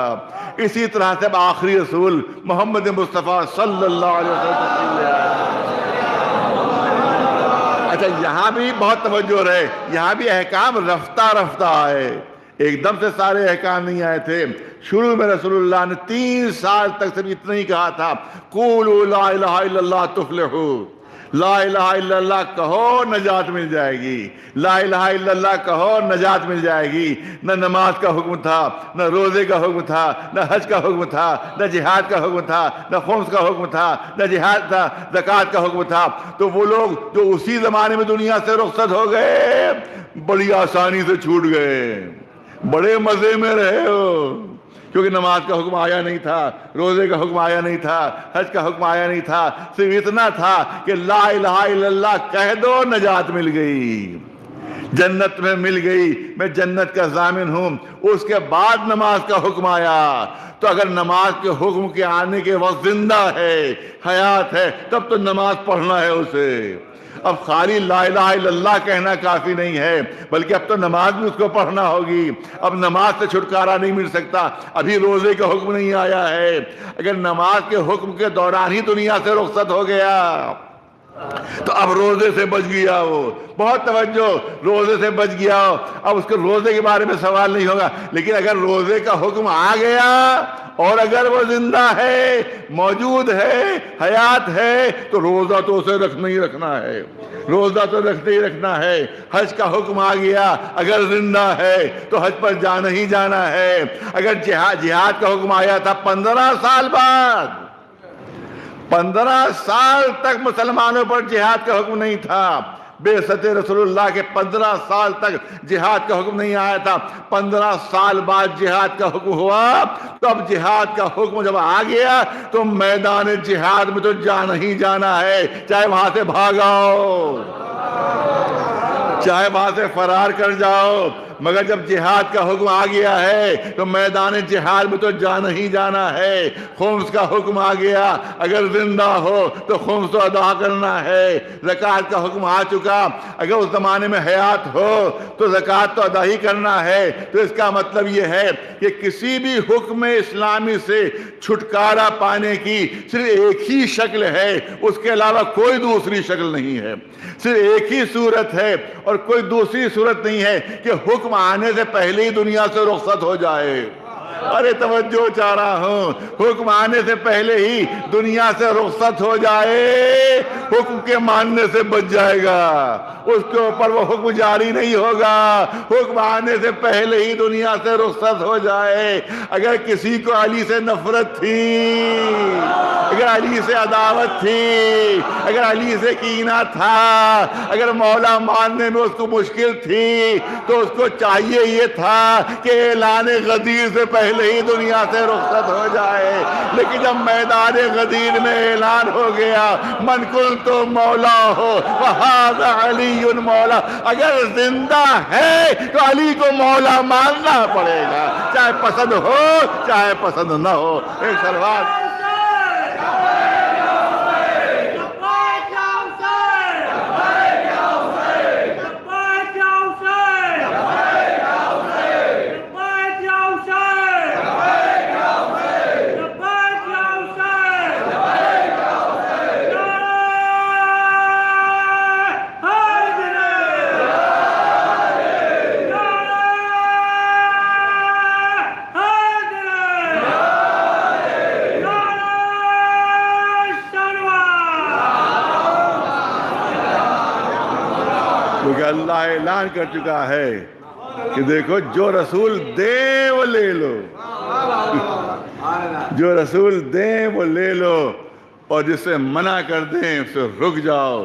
इसी तरह से अब आखिरी रसूल मोहम्मद मुस्तफ़ा वसल्लम अच्छा यहाँ भी बहुत तवज्जो रहे। यहाँ भी अहकाम रफ्ता रफ्ता आए। एकदम से सारे अहकाम नहीं आए थे। शुरू में रसूलुल्लाह ने तीन साल तक सिर्फ़ इतना ही कहा था, कुल ला इलाहा इल्लल्लाह तुफलिहू। ला इल्लल्लाह कहो, नजात मिल जाएगी। ला इल्लल्लाह कहो, नजात मिल जाएगी। न नमाज़ का हुक्म था, न रोज़े का हुक्म था, न हज का हुक्म था, न जिहाद का हुक्म था, न खुम्स का हुक्म था, न जिहाद था, जक़ात का हुक्म था। तो वो लोग जो उसी जमाने में दुनिया से रुखसत हो गए, बड़ी आसानी से छूट गए। बड़े मज़े में रहे हो। क्योंकि नमाज़ का हुक्म आया नहीं था, रोज़े का हुक्म आया नहीं था, हज का हुक्म आया नहीं था, सिर्फ़ इतना था कि ला इल्लल्लाह कह दो, नजात मिल गई। जन्नत में मिल गई, मैं जन्नत का जामिन हूँ, उसके बाद नमाज़ का हुक्म आया। तो अगर नमाज़ के हुक्म के आने के वक्त ज़िंदा है, हयात है, तब तो नमाज़ पढ़ना है उसे। अब खाली ला कहना काफ़ी नहीं है, बल्कि अब तो नमाज़ भी उसको पढ़ना होगी। अब नमाज़ से छुटकारा नहीं मिल सकता। अभी रोज़े का हुक्म नहीं आया है। अगर नमाज़ के हुक्म के दौरान ही दुनिया से रुख्सत हो गया। तो अब रोज़े से बच गया वो। बहुत तवज्जो, रोज़े से बच गया। हो अब उसके रोज़े के बारे में सवाल नहीं होगा। लेकिन अगर रोज़े का हुक्म आ गया, और अगर वो ज़िंदा है, मौजूद है, हयात है तो रोजा तो उसे रखना ही रखना है। रोजा तो रखते ही रखना है। हज का हुक्म आ गया। अगर ज़िंदा है तो हज पर जाना ही जाना है। अगर जिहाद जिहाद का हुक्म आया था पंद्रह साल बाद पंद्रह साल तक मुसलमानों पर जिहाद का हुक्म नहीं था। बेसत रसोल्ला के पंद्रह साल तक जिहाद का हुक्म नहीं आया था। पंद्रह साल बाद जिहाद का हुक्म हुआ तब जिहाद का हुक्म जब आ गया तो मैदान जिहाद में तो जाना ही जाना है। चाहे वहाँ से भागाओ चाहे वहाँ से फरार कर जाओ, मगर जब जिहाद का हुक्म आ गया है तो मैदान जिहाद में तो जाना ही जाना है। खुम्स का हुक्म आ गया, अगर ज़िंदा हो तो खुम्स तो अदा करना है। जक़ात का हुक्म आ चुका, अगर उस जमाने में हयात हो तो जक़ात तो अदा ही करना है। तो इसका मतलब यह है कि किसी भी हुक्म इस्लामी से छुटकारा पाने की सिर्फ़ एक ही शक्ल है, उसके अलावा कोई दूसरी शक्ल नहीं है। सिर्फ़ एक ही सूरत है और कोई दूसरी सूरत नहीं है कि हुक्म आने से पहले ही दुनिया से रुखसत हो जाए। अरे तवज्जो चाह रहा हूँ। हुक्म आने से पहले ही दुनिया से रुखसत हो जाए। हुक्म के मानने से बच जाएगा। उसके ऊपर वो हुक्म जारी नहीं होगा। हुक्म आने से पहले ही दुनिया से रुखसत हो जाए। अगर किसी को अली से नफरत थी, अगर अली से अदावत थी, अगर अली से कीना था, अगर मौला मानने में उसको मुश्किल थी तो उसको चाहिए ये था कि ऐलान गदीर से पहले ही दुनिया से रुखत हो जाए। लेकिन जब मैदान गदीर में ऐलान हो गया, मनकुल तो मौला हो अली अली मौला। अगर ज़िंदा है तो अली को मौला मानना पड़ेगा। चाहे पसंद हो, चाहे पसंद ना हो। एक सलवार अल्लाह ऐलान कर चुका है कि देखो, जो रसूल दे वो ले लो। जो रसूल दे वो ले लो और जिससे मना कर दें, उससे रुक जाओ।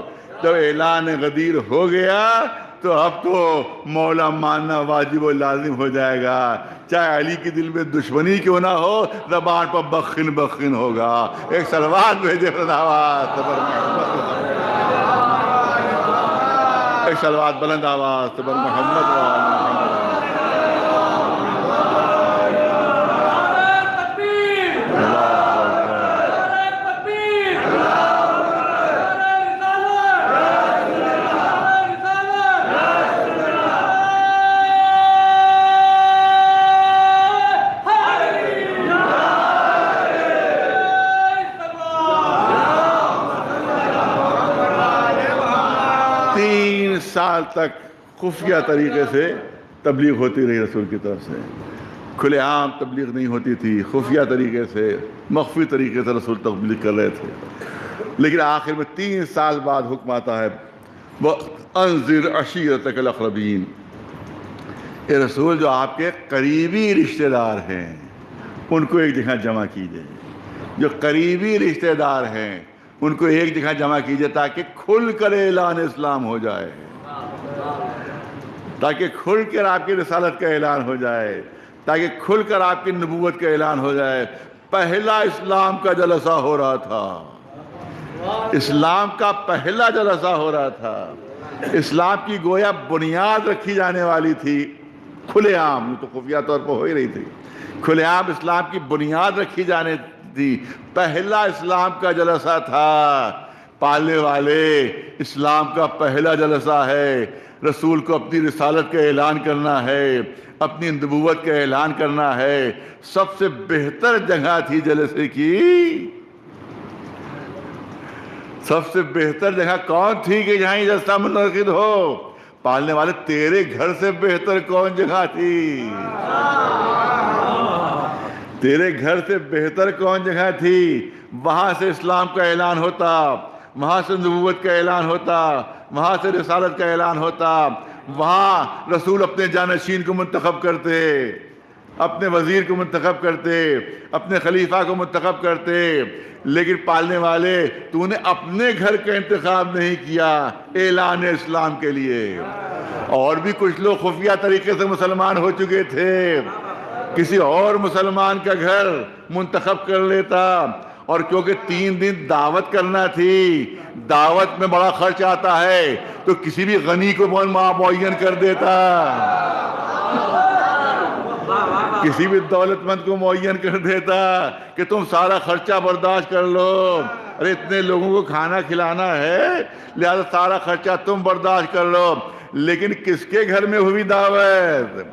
जब ऐलान गदीर हो गया तो अब तो मौला मानना वाजिब और लाजिम हो जाएगा। चाहे अली के दिल में दुश्मनी क्यों ना हो, जबान पर बखिन बखिन होगा। एक सलवार भेजे आवाज़ एक सलवात बुलंद आवाज़ तबर मोहम्मद तीन साल तक खुफिया तरीके से तबलीग होती रही रसूल की तरफ़ से। खुलेआम तबलीग नहीं होती थी, खुफिया तरीके से, मख्फी तरीके से रसूल तबलीग कर रहे थे। लेकिन आखिर में तीन साल बाद हुक्म आता है वह अनजिर अशीरत अकरबीन ये रसूल, जो आपके करीबी रिश्तेदार हैं, उनको एक जगह जमा कीजिए। जो करीबी रिश्तेदार हैं, उनको एक जगह जमा कीजिए ताकि खुल कर ऐलान इस्लाम हो जाए। ताकि खुल कर आपकी रसालत का ऐलान हो जाए, ताकि खुल कर आपकी नबूवत का ऐलान हो जाए। पहला इस्लाम का जलसा हो रहा था। इस्लाम का पहला जलसा हो रहा था। इस्लाम की गोया बुनियाद रखी जाने वाली थी। खुलेआम तो खुफिया तौर पर हो ही रही थी। खुलेआम इस्लाम की बुनियाद रखी जाने थी पहला इस्लाम का जलसा था। पालने वाले, इस्लाम का पहला जलसा है। रसूल को अपनी रिसालत का ऐलान करना है, अपनी नबूवत का ऐलान करना है। सबसे बेहतर जगह थी जलसे की। सबसे बेहतर जगह कौन थी कि जहाँ जलसा मुनद हो? पालने वाले तेरे घर से बेहतर कौन जगह थी? तेरे घर से बेहतर कौन जगह थी? वहाँ से इस्लाम का ऐलान होता, वहाँ से नबूवत का ऐलान होता वहाँ से रिसालत का ऐलान होता। वहाँ रसूल अपने जानशीन को मंतखब करते, अपने वज़ीर को मंतखब करते, अपने खलीफा को मंतखब करते, लेकिन पालने वाले तूने अपने घर का इंतखब नहीं किया, ऐलान इस्लाम के लिए। और भी कुछ लोग खुफिया तरीके से मुसलमान हो चुके थे। किसी और मुसलमान का घर मुंतखब कर लेता और क्योंकि तीन दिन दावत करना थी, दावत में बड़ा खर्च आता है तो किसी भी गनी को मुन कर देता? किसी भी दौलतमंद को मुन कर देता कि तुम सारा खर्चा बर्दाश्त कर लो। अरे, इतने लोगों को खाना खिलाना है, लिहाजा सारा खर्चा तुम बर्दाश्त कर लो। लेकिन किसके घर में हुई दावत?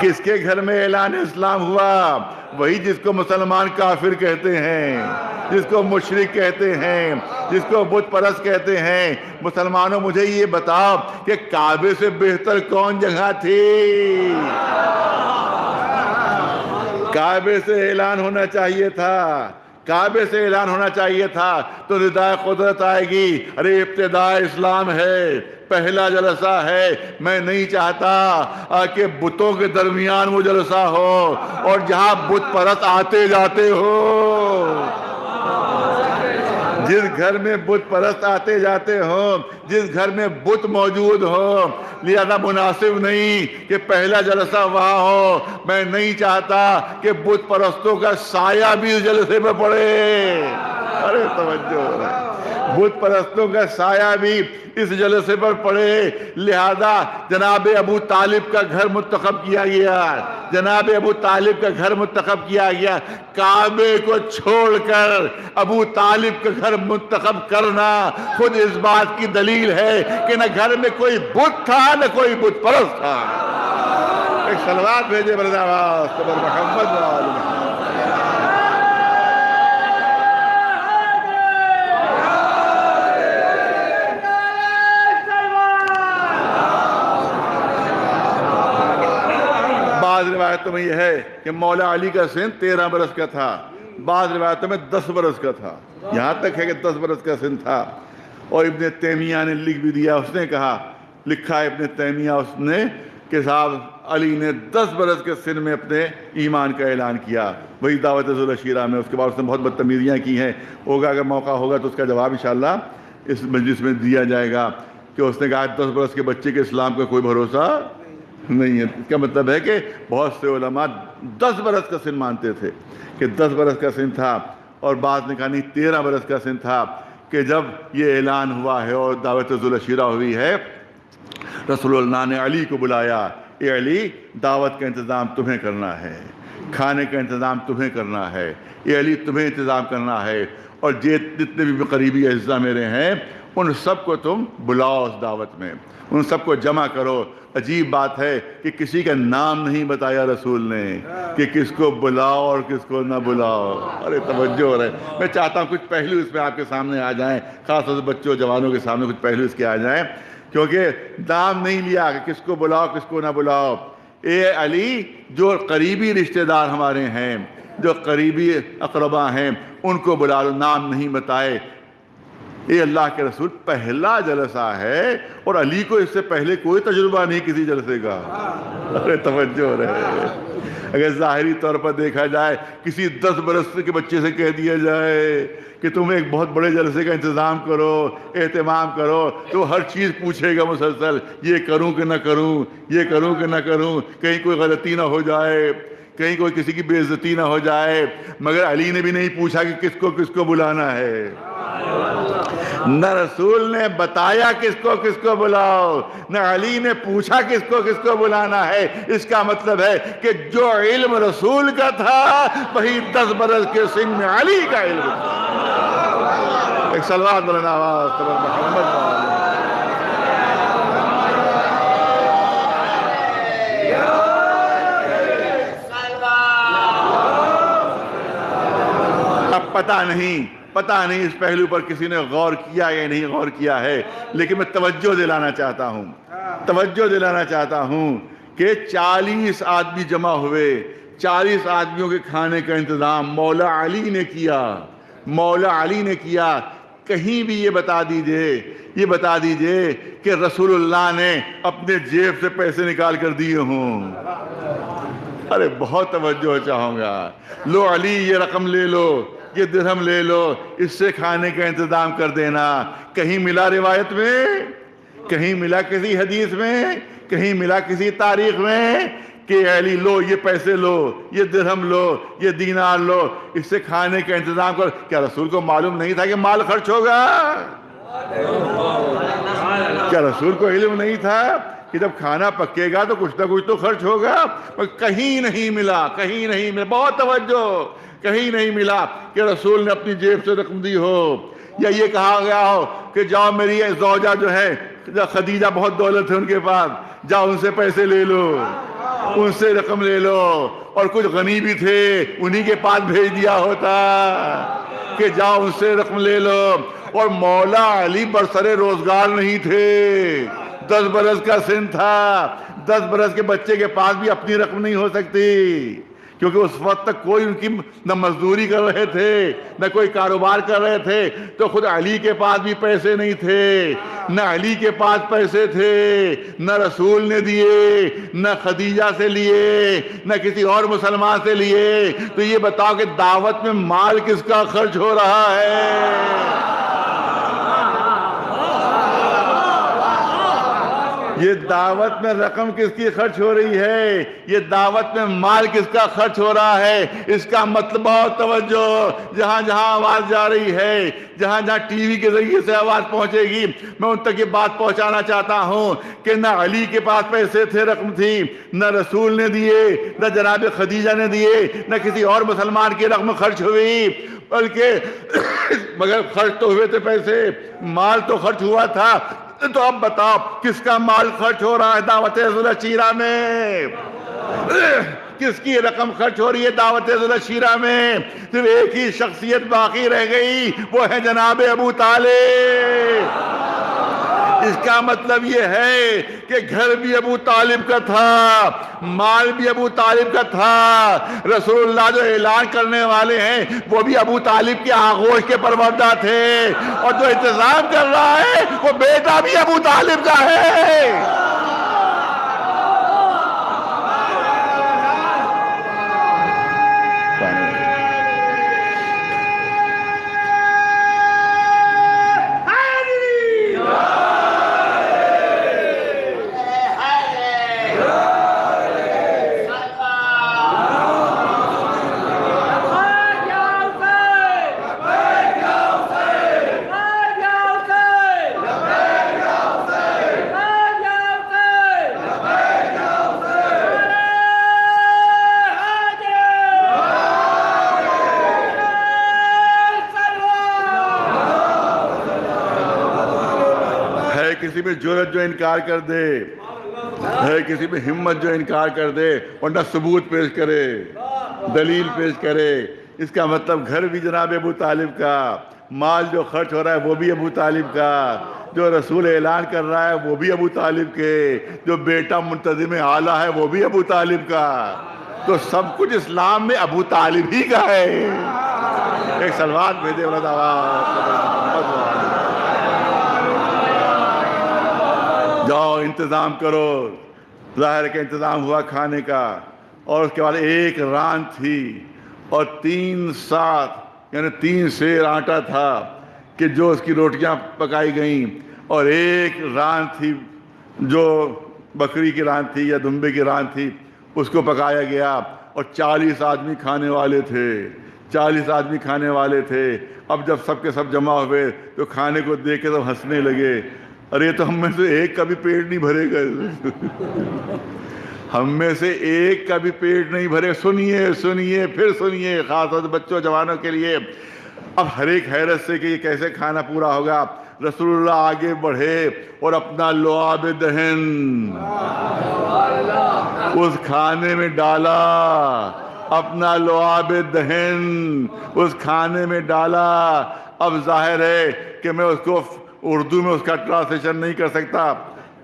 किसके घर में ऐलान इस्लाम हुआ? वही जिसको मुसलमान काफिर कहते हैं, जिसको मुशरिक कहते हैं, जिसको बुत परस कहते हैं। मुसलमानों, मुझे ये बताओ कि काबे से बेहतर कौन जगह थी? काबे से ऐलान होना चाहिए था। काबे से ऐलान होना चाहिए था तो निदाय कुदरत आएगी। अरे इब्तदा इस्लाम है। पहला जलसा है। मैं नहीं चाहता कि बुतों के दरमियान वो जलसा हो और जहाँ बुत परत आते जाते हो। जिस घर में बुत परस्त आते जाते हो, जिस घर में बुत मौजूद हो, लिहाजा मुनासिब नहीं कि पहला जलसा वहाँ हो। मैं नहीं चाहता कि बुत परस्तों का साया भी उस जलसे में पड़े। अरे तवज्जो। बुत परस्तों का साया भी इस जलसे पर पड़े। लिहाजा जनाब अबू तालिब का घर मुंतखब किया गया। जनाब अबू तालिब का घर मुंतखब किया गया। काबे को छोड़कर अबू तालिब का घर मुंतखब करना खुद इस बात की दलील है कि न घर में कोई बुत था, न कोई बुत परस्त था। एक सलवार भेजे बरदाबाद मोहम्मद। बाद रिवायतों में यह है कि मौला अली का सिन तेरह बरस का था। बाद रिवायतों में दस बरस का था। यहाँ तक है कि दस बरस का सिन था। और इबन तैमिया ने लिख भी दिया, उसने कहा, लिखा है इबन तैमिया उसने कि साहब अली ने दस बरस के सिन में अपने ईमान का ऐलान किया। वही दावत शीरा में, उसके बाद उसने बहुत बदतमीजियाँ की हैं। होगा, अगर मौका होगा तो उसका जवाब इंशाल्लाह इस मजलिस में दिया जाएगा कि उसने कहा, दस बरस के बच्चे के इस्लाम का कोई भरोसा नहीं है। इसका मतलब है कि बहुत से उलमा दस बरस का सिन मानते थे कि दस बरस का सिन था और बाद ने कहा नहीं तेरह बरस का सिन था कि जब ये ऐलान हुआ है और दावत शीरा हुई है रसोल्ला ने अली को बुलाया, ए अली, दावत का इंतज़ाम तुम्हें करना है, खाने का इंतज़ाम तुम्हें करना है, ए अली, तुम्हें इंतज़ाम करना है और जे जितने भी करीबी अज्जा मेरे हैं उन सबको तुम बुलाओ उस दावत में। उन सबको जमा करो। अजीब बात है कि किसी का नाम नहीं बताया रसूल ने कि किसको बुलाओ और किसको ना बुलाओ। अरे तवज्जो हो रहे मैं चाहता हूँ कुछ पहलू इसमें आपके सामने आ जाएँ, खासतौर से बच्चों जवानों के सामने कुछ पहलू इसके आ जाएँ, क्योंकि नाम नहीं लिया कि किसको बुलाओ, किसको ना बुलाओ। ए अली, जो करीबी रिश्तेदार हमारे हैं, जो करीबी अकरबा हैं, उनको बुला लो। नाम नहीं बताए। ये अल्लाह के रसूल पहला जलसा है और अली को इससे पहले कोई तजुर्बा नहीं किसी जलसे का। अरे तवज्जो रहे अगर ज़ाहरी तौर पर देखा जाए, किसी दस बरस के बच्चे से कह दिया जाए कि तुम एक बहुत बड़े जलसे का इंतज़ाम करो, एहतमाम करो तो हर चीज़ पूछेगा मुसलसल, ये करूँ कि ना करूँ, ये करूँ कि ना करूँ, कहीं कोई गलती ना हो जाए। कहीं कोई किसी की बेइज्जती ना हो जाए मगर अली ने भी नहीं पूछा कि किसको किसको बुलाना है न रसूल ने बताया किसको किसको बुलाओ न अली ने पूछा किसको किसको बुलाना है इसका मतलब है कि जो इल्म रसूल का था वही दस बरस के सिंह में अली का इल्म एक सलवार मोहम्मद अब पता नहीं पता नहीं इस पहलू पर किसी ने गौर किया या नहीं गौर किया है, लेकिन मैं तवज्जो दिलाना चाहता हूँ। तवज्जो दिलाना चाहता हूँ कि चालीस आदमी जमा हुए, चालीस आदमियों के खाने का इंतज़ाम मौला अली ने किया, मौला अली ने किया। कहीं भी ये बता दीजिए, ये बता दीजिए कि रसूलुल्लाह ने अपने जेब से पैसे निकाल कर दिए हों। अरे, बहुत तवज्जो चाहूँगा। लो अली, ये रकम ले लो। ये दिरहम ले लो, इससे खाने का इंतज़ाम कर देना। कहीं मिला रिवायत में? कहीं मिला किसी हदीस में? कहीं मिला किसी तारीख में? कि अली, लो, ये पैसे लो, ये दिरहम लो, ये दीनार लो, इससे खाने का इंतज़ाम कर। क्या रसूल को मालूम नहीं था कि माल खर्च होगा? क्या रसूल को इल्म नहीं था कि जब खाना पकेगा तो कुछ ना कुछ तो खर्च होगा? पर कहीं नहीं मिला, कहीं नहीं मिला। बहुत तवज्जो। कहीं नहीं मिला कि रसूल ने अपनी जेब से रकम दी हो। या ये कहा गया हो कि जाओ मेरी जौजा जो है खदीजा बहुत दौलत है उनके पास, जाओ उनसे पैसे ले लो, उनसे रकम ले लो। और कुछ गनी भी थे, उन्हीं के पास भेज दिया होता कि जाओ उनसे रकम ले लो। और मौला अली बरसरे रोज़गार नहीं थे। दस बरस का सिन था। दस बरस के बच्चे के पास भी अपनी रकम नहीं हो सकती। क्योंकि उस वक्त तक कोई उनकी न मजदूरी कर रहे थे, न कोई कारोबार कर रहे थे तो खुद अली के पास भी पैसे नहीं थे, न अली के पास पैसे थे, न रसूल ने दिए, न खदीजा से लिए, न किसी और मुसलमान से लिए। तो ये बताओ कि दावत में माल किसका खर्च हो रहा है? ये दावत में रकम किसकी खर्च हो रही है? ये दावत में माल किसका खर्च हो रहा है? इसका मतलब बहुत तवज्जो। जहाँ जहाँ आवाज़ जा रही है, जहाँ जहाँ टीवी के ज़रिए से आवाज़ पहुंचेगी, मैं उन तक ये बात पहुंचाना चाहता हूँ कि न अली के पास पैसे थे रकम थी, न रसूल ने दिए, न जनाब खदीजा ने दिए, न किसी और मुसलमान की रकम खर्च हुई, बल्कि मगर खर्च तो हुए थे पैसे, माल तो खर्च हुआ था तो अब बताओ, किसका माल खर्च हो रहा है दावत शीरा में? किसकी रकम खर्च हो रही है दावत शीरा में? सिर्फ़ एक ही शख्सियत बाकी रह गई, वो है जनाब अबू ताले इसका मतलब ये है कि घर भी अबू तालिब का था, माल भी अबू तालिब का था। रसूलुल्लाह जो ऐलान करने वाले हैं, वो भी अबू तालिब के आगोश के परवरदा थे। और जो इंतज़ाम कर रहा है, वो बेटा भी अबू तालिब का है। जो इनकार कर दे। है किसी में हिम्मत जो इनकार कर दे, वरना सबूत पेश करे, दलील पेश करे। इसका मतलब घर भी जनाब अबू तालिब का, माल जो खर्च हो रहा है वो भी अबू तालिब का, जो रसूल ऐलान कर रहा है वो भी अबू तालिब के, जो बेटा मुंतजिम आला है वो भी अबू तालिब का। तो सब कुछ इस्लाम में अबू तालिब ही का है। एक सलवार भेजे वाला जाओ, इंतज़ाम करो। ज़ाहिर का इंतज़ाम हुआ खाने का। और उसके बाद एक रान थी और तीन सात, यानी तीन शेर आटा था कि जो उसकी रोटियाँ पकाई गईं। और एक रान थी जो बकरी की रान थी या दुम्बे की रान थी, उसको पकाया गया और चालीस आदमी खाने वाले थे। चालीस आदमी खाने वाले थे। अब जब सबके सब जमा हुए तो खाने को देख के सब हंसने लगे। अरे तो हम में से एक का भी पेट नहीं भरेगा। हम में से एक का भी पेट नहीं भरे। सुनिए सुनिए, फिर सुनिए खास बच्चों, जवानों के लिए। अब हर एक हैरत से कि ये कैसे खाना पूरा होगा। रसूलुल्लाह आगे बढ़े और अपना लोआब दहन। उस खाने में डाला, अपना लोआब दहन। उस खाने में डाला। अब ज़ाहिर है कि मैं उसको उर्दू में उसका ट्रांसलेशन नहीं कर सकता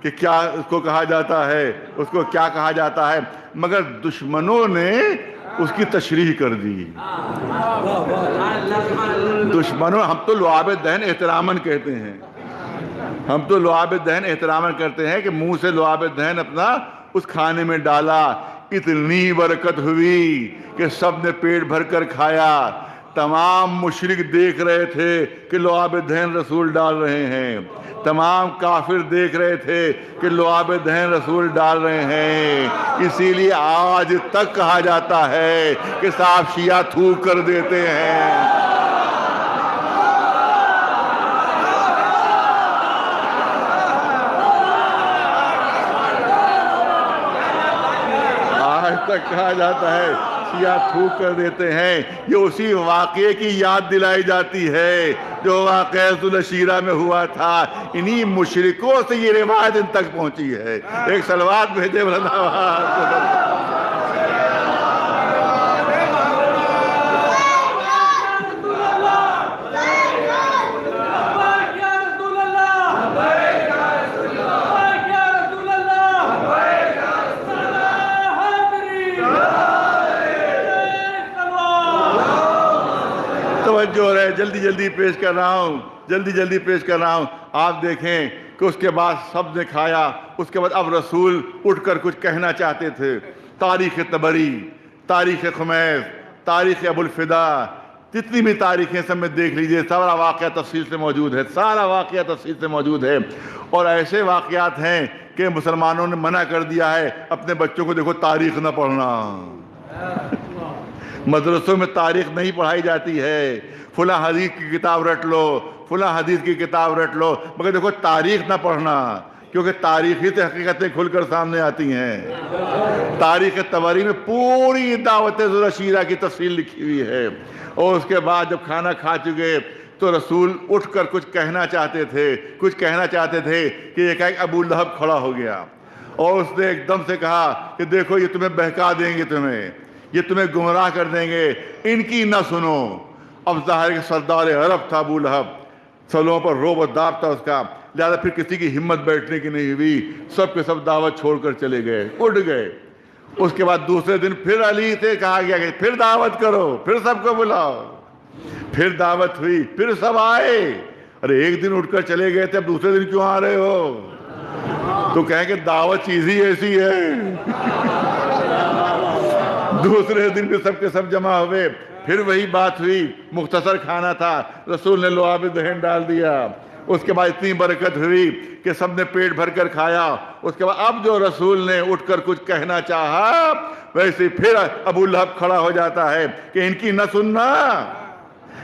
कि क्या उसको कहा जाता है, उसको क्या कहा जाता है। मगर दुश्मनों ने उसकी तशरीह कर दी। दुश्मनों, हम तो लुआब दहन एहतरामन कहते हैं। हम तो लुआब दहन एहतरामन करते हैं कि मुँह से लुआब दहन अपना उस खाने में डाला। इतनी बरकत हुई कि सबने पेट भर कर खाया। तमाम मुशरिक देख रहे थे कि लोआब दहन रसूल डाल रहे हैं। तमाम काफिर देख रहे थे कि लोआब दहन रसूल डाल रहे हैं। इसीलिए आज तक कहा जाता है कि साफ़ शिया थूक कर देते हैं। आज तक कहा जाता है शिया थूक कर देते हैं। ये उसी वाक़े की याद दिलाई जाती है, जो वाकशीरा में हुआ था। इन्हीं मुशरकों से ये रिवायत इन तक पहुँची है। एक सलवार भेजे वृंदावन तवज्जो रहे जल्दी जल्दी पेश कर रहा हूँ। जल्दी जल्दी पेश कर रहा हूँ। आप देखें कि उसके बाद सबने खाया। उसके बाद अब रसूल उठकर कुछ कहना चाहते थे। तारीख तबरी तारीख खुमैस तारीख अबुलफिदा जितनी भी तारीखें सब में देख लीजिए, सारा वाक़ तफसील से मौजूद है। सारा वाक़ तफसील से मौजूद है। और ऐसे वाक़ात हैं कि मुसलमानों ने मना कर दिया है, अपने बच्चों को देखो तारीख न पढ़ना। मदरसों में तारीख नहीं पढ़ाई जाती है। फुला हदीस की किताब रट लो, फुला हदीस की किताब रट लो। मगर देखो, तारीख ना पढ़ना, क्योंकि तारीख ही से हकीकतें खुलकर सामने आती हैं। तारीख तबारी में पूरी दावत रशीरा की तफसील लिखी हुई है। और उसके बाद जब खाना खा चुके तो रसूल उठकर कुछ कहना चाहते थे, कुछ कहना चाहते थे कि एक अबू लहब खड़ा हो गया। और उसने एकदम से कहा कि देखो, ये तुम्हें बहका देंगे तुम्हें। ये तुम्हें गुमराह कर देंगे। इनकी ना सुनो। अब ज़ाहिर सरदार अरब था, अबू लहब। सलों पर रोब दाब था उसका। लिहाजा फिर किसी की हिम्मत बैठने की नहीं हुई। सब के सब दावत छोड़कर चले गए, उड़ गए। उसके बाद दूसरे दिन फिर अली से कहा गया कि फिर दावत करो, फिर सबको बुलाओ। फिर दावत हुई, फिर सब आए। अरे, एक दिन उठकर चले गए थे, अब दूसरे दिन क्यों आ रहे हो? तो कहें कि दावत चीज़ ही ऐसी है। दूसरे दिन भी सबके सब जमा हुए फिर वही बात हुई। मुख्तसर खाना था। रसूल ने लोहा दहन डाल दिया। उसके बाद इतनी बरकत हुई कि सबने पेट भर कर खाया। उसके बाद अब जो रसूल ने उठकर कुछ कहना चाहा, वैसे फिर अबू लहब खड़ा हो जाता है कि इनकी न सुनना।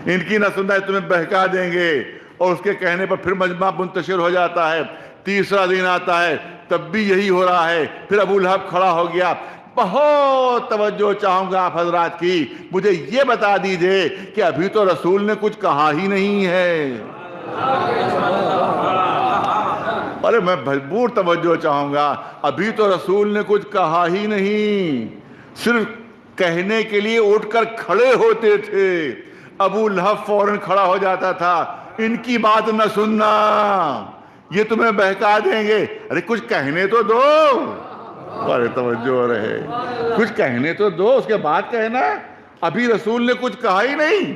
इनकी न सुनना तुम्हें बहका देंगे। और उसके कहने पर फिर मजमा मुंतशिर हो जाता है। तीसरा दिन आता है, तब भी यही हो रहा है। फिर अबू लहब खड़ा हो गया बहुत तवज्जो चाहूँगा आप हजरात की। मुझे ये बता दीजिए कि अभी तो रसूल ने कुछ कहा ही नहीं है। अरे मैं भरपूर तवज्जो चाहूँगा, अभी तो रसूल ने कुछ कहा ही नहीं। सिर्फ़ कहने के लिए उठकर खड़े होते थे। अबू लहब फ़ौरन खड़ा हो जाता था, इनकी बात न सुनना। ये तुम्हें बहका देंगे। अरे कुछ कहने तो दो। अरे तवज्जो रहे। कुछ कहने तो दो, उसके बाद कहना, अभी रसूल ने कुछ कहा ही नहीं।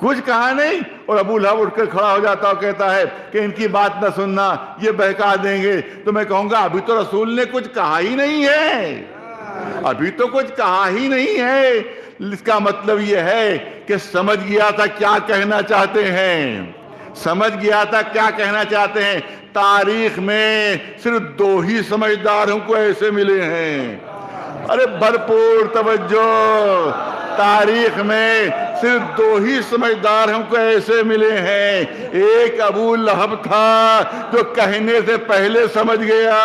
कुछ कहा नहीं, और अबू लहब उठकर खड़ा हो जाता और कहता है कि इनकी बात ना सुनना, ये बहका देंगे। तो मैं कहूँगा, अभी तो रसूल ने कुछ कहा ही नहीं है। अभी तो कुछ कहा ही नहीं है। इसका मतलब यह है कि समझ गया था क्या कहना चाहते हैं। समझ गया था क्या कहना चाहते हैं? तारीख में सिर्फ़ दो ही समझदार हमको ऐसे मिले हैं। अरे भरपूर तवज्जो। तारीख में सिर्फ़ दो ही समझदार हमको ऐसे मिले हैं। एक अबू लहब था जो कहने से पहले समझ गया।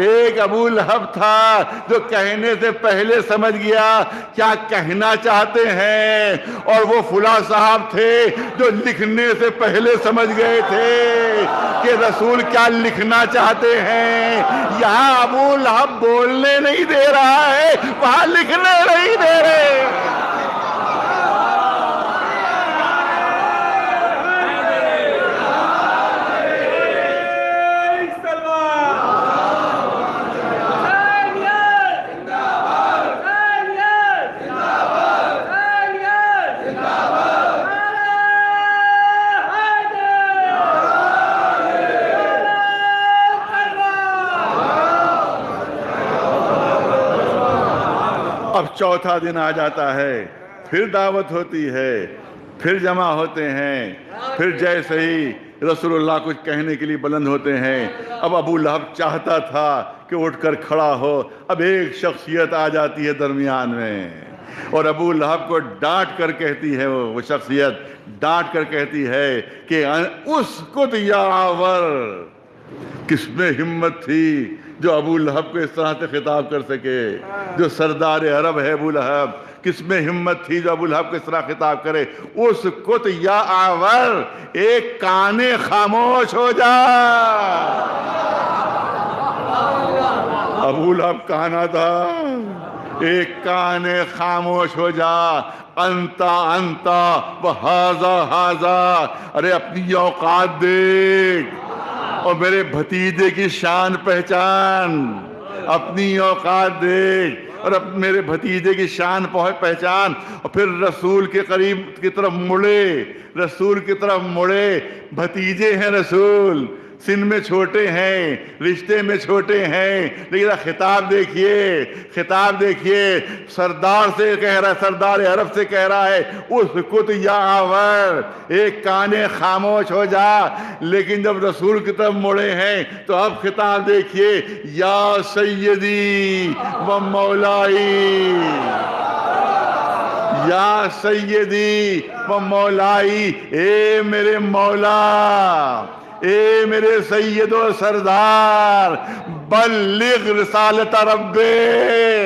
एक अबू लहब था जो कहने से पहले समझ गया क्या कहना चाहते हैं। और वो फुला साहब थे जो लिखने से पहले समझ गए थे कि रसूल क्या लिखना चाहते हैं। यहाँ अबू लहब बोलने नहीं दे रहा है, वहाँ लिखने नहीं दे रहे। अब चौथा दिन आ जाता है, फिर दावत होती है, फिर जमा होते हैं, फिर जैसे ही रसूलुल्लाह कुछ कहने के लिए बुलंद होते हैं। अब अबू लहब चाहता था कि उठकर खड़ा हो, अब एक शख्सियत आ जाती है दरमियान में। और अबू लहब को डांट कर कहती है वो वो शख्सियत डांट कर कहती है कि उसको यावर किसमें हिम्मत थी जो अबू लहब को इस तरह से खिताब कर सके, जो सरदार अरब है अबू लहब किसमें हिम्मत थी जो अबू लहब को इस तरह खिताब करे? उस कुत या आवर, एक काने खामोश हो जा। अबू लहब कहना था एक काने खामोश हो जा। अंता अंता, व हाजा हाजा। अरे अपनी औकात देख। और मेरे भतीजे की शान पहचान, अपनी औकात देख, और अब मेरे भतीजे की शान पहचान, और फिर रसूल के करीब की तरफ़ मुड़े, रसूल की तरफ़ मुड़े, भतीजे हैं रसूल। सिन में छोटे हैं, रिश्ते में छोटे हैं, लेकिन खिताब देखिए खिताब देखिए, सरदार से कह रहा है, सरदार अरब से कह रहा है, उस कुत या आवर एक काने खामोश हो जा, लेकिन जब रसूल की तरफ़ मुड़े हैं तो अब खिताब देखिए, या सैदी व मौलाई। या सैदी व मौलाई, ए मेरे मौला। ए मेरे सैयदो सरदार, बल्लिग रिसालत रब्बे।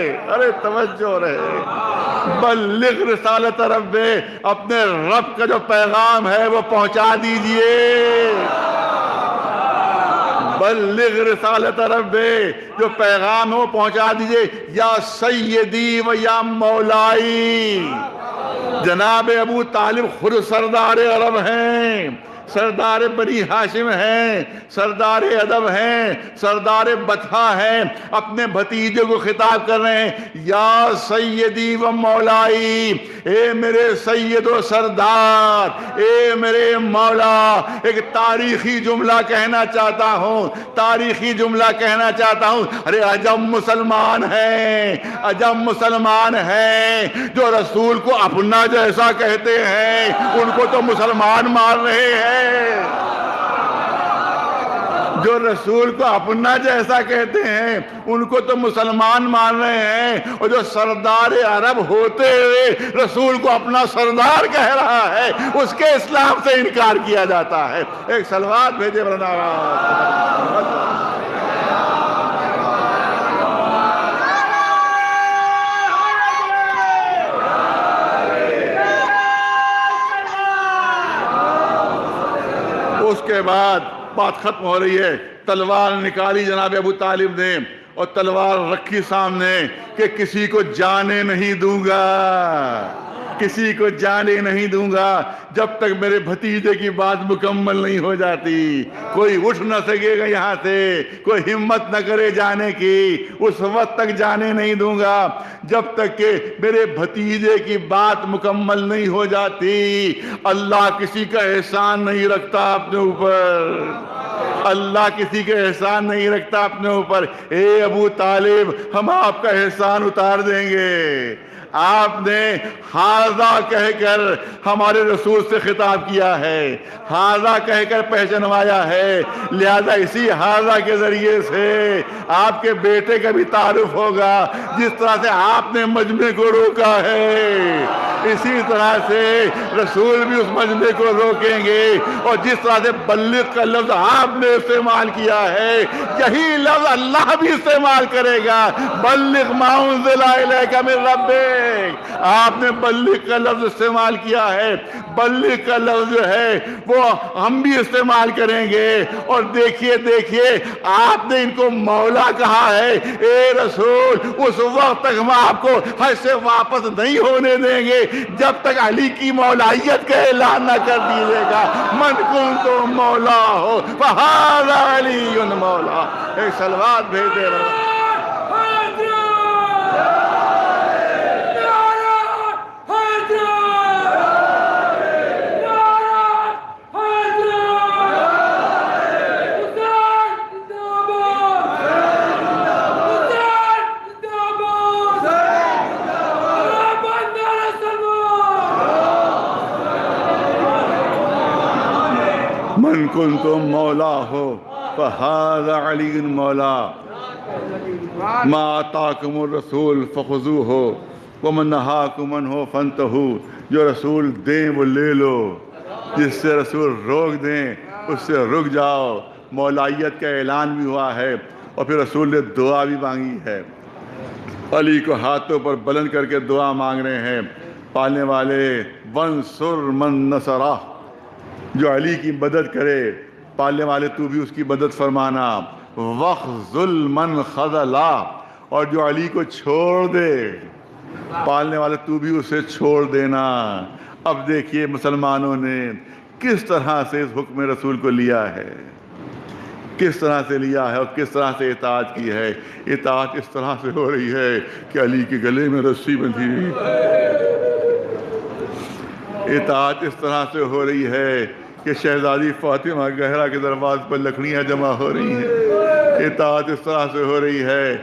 अरे तवज्जो रहे बल्लिग रिसालत रब्बे, अपने रब का जो पैगाम है वो पहुँचा दीजिए। बल्लिग रिसालत रब्बे, जो पैगाम है वो पहुँचा दीजिए। या सैयदी व या मौलाई। जनाब अबू तालिब खुद सरदार अरब हैं। सरदार बनी हाशिम हैं, सरदार अदब हैं, सरदार बथा हैं, अपने भतीजे को खिताब कर रहे हैं। या सैदी व मौलाई, ए मेरे सैयद सरदार, ए मेरे मौला, एक तारीखी जुमला कहना चाहता हूँ, तारीखी जुमला कहना चाहता हूँ। अरे अजम मुसलमान हैं, अजम मुसलमान हैं, जो रसूल को अपना जैसा कहते हैं, उनको तो मुसलमान मार रहे हैं। जो रसूल को अपना जैसा कहते हैं, उनको तो मुसलमान मान रहे हैं। और जो सरदार अरब होते हुए रसूल को अपना सरदार कह रहा है, उसके इस्लाम से इनकार किया जाता है। एक सलवार भेजे उसके बाद बात खत्म हो रही है। तलवार निकाली जनाब अबू तालिब ने और तलवार रखी सामने कि किसी को जाने नहीं दूँगा। किसी को जाने नहीं दूँगा, जब तक मेरे भतीजे की बात मुकम्मल नहीं हो जाती। कोई उठ न सकेगा यहाँ से, कोई हिम्मत न करे जाने की, उस वक्त तक जाने नहीं दूँगा, जब तक के मेरे भतीजे की बात मुकम्मल नहीं हो जाती। अल्लाह किसी का एहसान नहीं रखता अपने ऊपर। अल्लाह किसी के एहसान नहीं रखता अपने ऊपर। ए अबू तालिब, हम आपका एहसान उतार देंगे। आपने हाजा कहकर हमारे रसूल से खिताब किया है। हाजा कहकर पहचानवाया है। लिहाजा इसी हाजा के ज़रिए से आपके बेटे का भी तारुफ होगा, जिस तरह से आपने मजमे को रोका है। इसी तरह से रसूल भी उस मजमे को रोकेंगे और जिस तरह से बल्लिक का लफ्ज आपने इस्तेमाल किया है। यही लफ्ज अल्लाह भी इस्तेमाल करेगा। बल्लिक माउन का मेरे रब्बे आपने बल्ली का लफ्ज इस्तेमाल किया है। बल्ली का लफ्ज है, वो हम भी इस्तेमाल करेंगे। और देखिए देखिए, आपने इनको मौला कहा है। ए रसूल, उस वक्त तक हम आपको हज से वापस नहीं होने देंगे। जब तक अली की मौलाइयत का ऐलान न कर दीजिएगा। मन कुन तो मौला हो मौला। एक सलवार भेज दे इनकुन तुम मौला हो फहाज मौला। माताकुम रसूल, फ़खजू हो, वमन नहाकुमन हो फंत हो जो रसूल दें, वो ले लो। जिससे रसूल रोक दें, उससे रुक जाओ। मौलाइयत का ऐलान भी हुआ है, और फिर रसूल ने दुआ भी मांगी है। अली को हाथों पर बुलंद करके दुआ मांग रहे हैं। पालने वाले वन सुर मन नसरा जो अली की मदद करे, पालने वाले तू भी उसकी मदद फरमाना। वक़ुल मन खजला, और जो अली को छोड़ दे, पालने वाले तू भी उसे छोड़ देना। अब देखिए मुसलमानों ने किस तरह से इस हुक्म रसूल को लिया है। किस तरह से लिया है और किस तरह से इतात की है। इतात इस तरह से हो रही है कि अली के गले में रस्सी बंधी इतात इस तरह से हो रही है कि शहजादी फातिमा गहरा के दरवाज पर लकड़ियाँ जमा हो रही हैं। इतात इस तरह से हो रही है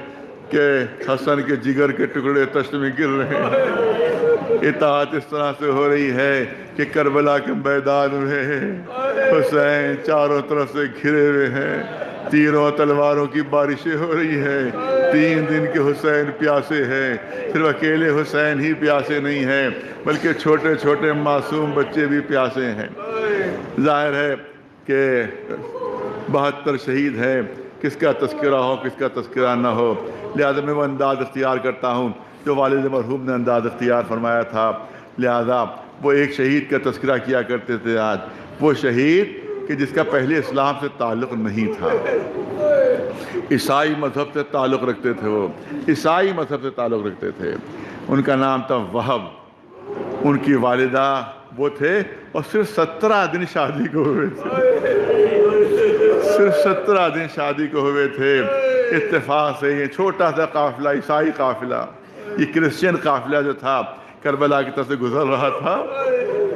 कि हसन के जिगर के टुकड़े तश्त में गिर रहे हैं। इतात इस तरह से हो रही है कि करबला के मैदान में हुसैन चारों तरफ़ से घिरे हुए हैं। तीरों तलवारों की बारिशें हो रही है। तीन दिन के हुसैन प्यासे हैं। सिर्फ़ अकेले हुसैन ही प्यासे नहीं हैं, बल्कि छोटे छोटे मासूम बच्चे भी प्यासे हैं। ज़ाहिर है कि बहत्तर शहीद हैं, किसका तस्करा हो, किसका तस्करा ना हो। लिहाजा मैं वो अंदाज़ अख्तियार करता हूँ, जो वालद मरहूम ने अंदाज़ अख्तियार फरमाया था। लिहाजा वो एक शहीद का तस्करा किया करते थे आज। वो शहीद कि जिसका पहले इस्लाम से ताल्लुक़ नहीं था। ईसाई मज़हब से ताल्लुक़ रखते थे वो। ईसाई मज़हब से ताल्लुक़ रखते थे। उनका नाम था वहब। उनकी वालिदा वो थे और सिर्फ़ सत्रह दिन शादी को हुए थे। सिर्फ़ सत्रह दिन शादी को हुए थे। इत्तेफाक से ये छोटा सा काफिला, ईसाई काफिला, ये क्रिश्चियन काफिला जो था, करबला की तरफ़ से गुजर रहा था।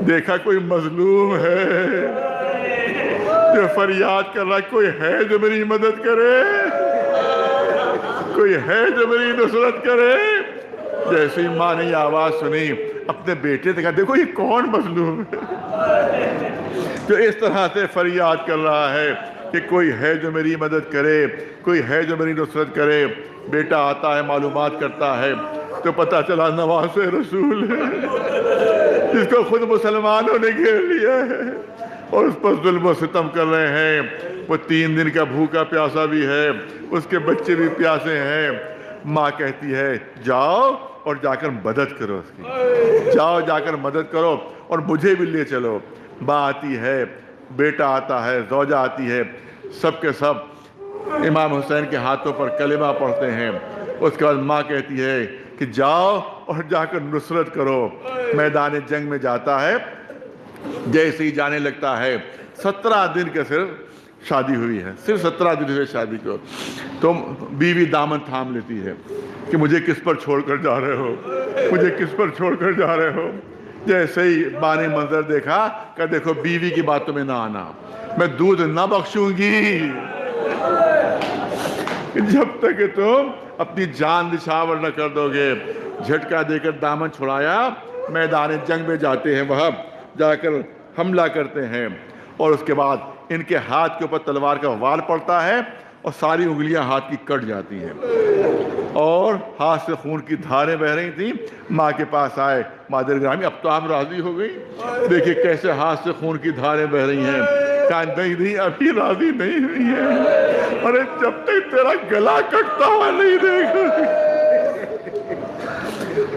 देखा कोई मजलूम है? जो फरियाद कर रहा कोई है जो मेरी मदद करे? कोई है जो मेरी नुसरत करे? जैसे ही माँ ने ये आवाज़ सुनी, अपने बेटे से कहा, देखो ये कौन मजलूम है? जो इस तरह से फरियाद कर रहा है कि कोई है जो मेरी मदद करे, कोई है जो मेरी नुसरत करे, बेटा आता है मालूम करता है तो पता चला नवाज़ रसूल है, जिसको खुद मुसलमानों ने घेर लिया है। और उस पर जुल्म सितम कर रहे हैं। वो तीन दिन का भूखा प्यासा भी है, उसके बच्चे भी प्यासे हैं। माँ कहती है, जाओ और जाकर मदद करो उसकी। जाओ, जाकर मदद करो और मुझे भी ले चलो। माँ आती है, बेटा आता है, जौजा आती है। सब के सब इमाम हुसैन के हाथों पर कलिमा पढ़ते हैं। उसके बाद माँ कहती है कि जाओ और जाकर नुसरत करो। मैदान जंग में जाता है जैसे ही जाने लगता है, सत्रह दिन के सिर्फ़ शादी हुई है। सिर्फ़ सत्रह दिन हुए शादी को। तो बीवी दामन थाम लेती है कि मुझे किस पर छोड़कर जा रहे हो? मुझे किस पर छोड़कर जा रहे हो? जैसे ही बाने मंजर देखा कि देखो, बीवी की बातों में ना आना। मैं दूध ना बख्शूँगी। जब तक तुम अपनी जान निछावर न कर दोगे, झटका देकर दामन छुड़ाया। मैदान जंग में जाते हैं वह। जाकर हमला करते हैं। और उसके बाद इनके हाथ के ऊपर तलवार का वार पड़ता है और सारी उंगलियाँ हाथ की कट जाती हैं। और हाथ से खून की धारें बह रही थी। माँ के पास आए मादर ग्रामी अब तो आप राज़ी हो गई। देखिए कैसे हाथ से खून की धारें बह रही हैं। कहा, नहीं नहीं, अभी राज़ी नहीं हुई है। अरे, जब तक तेरा गला कटता हुआ नहीं देख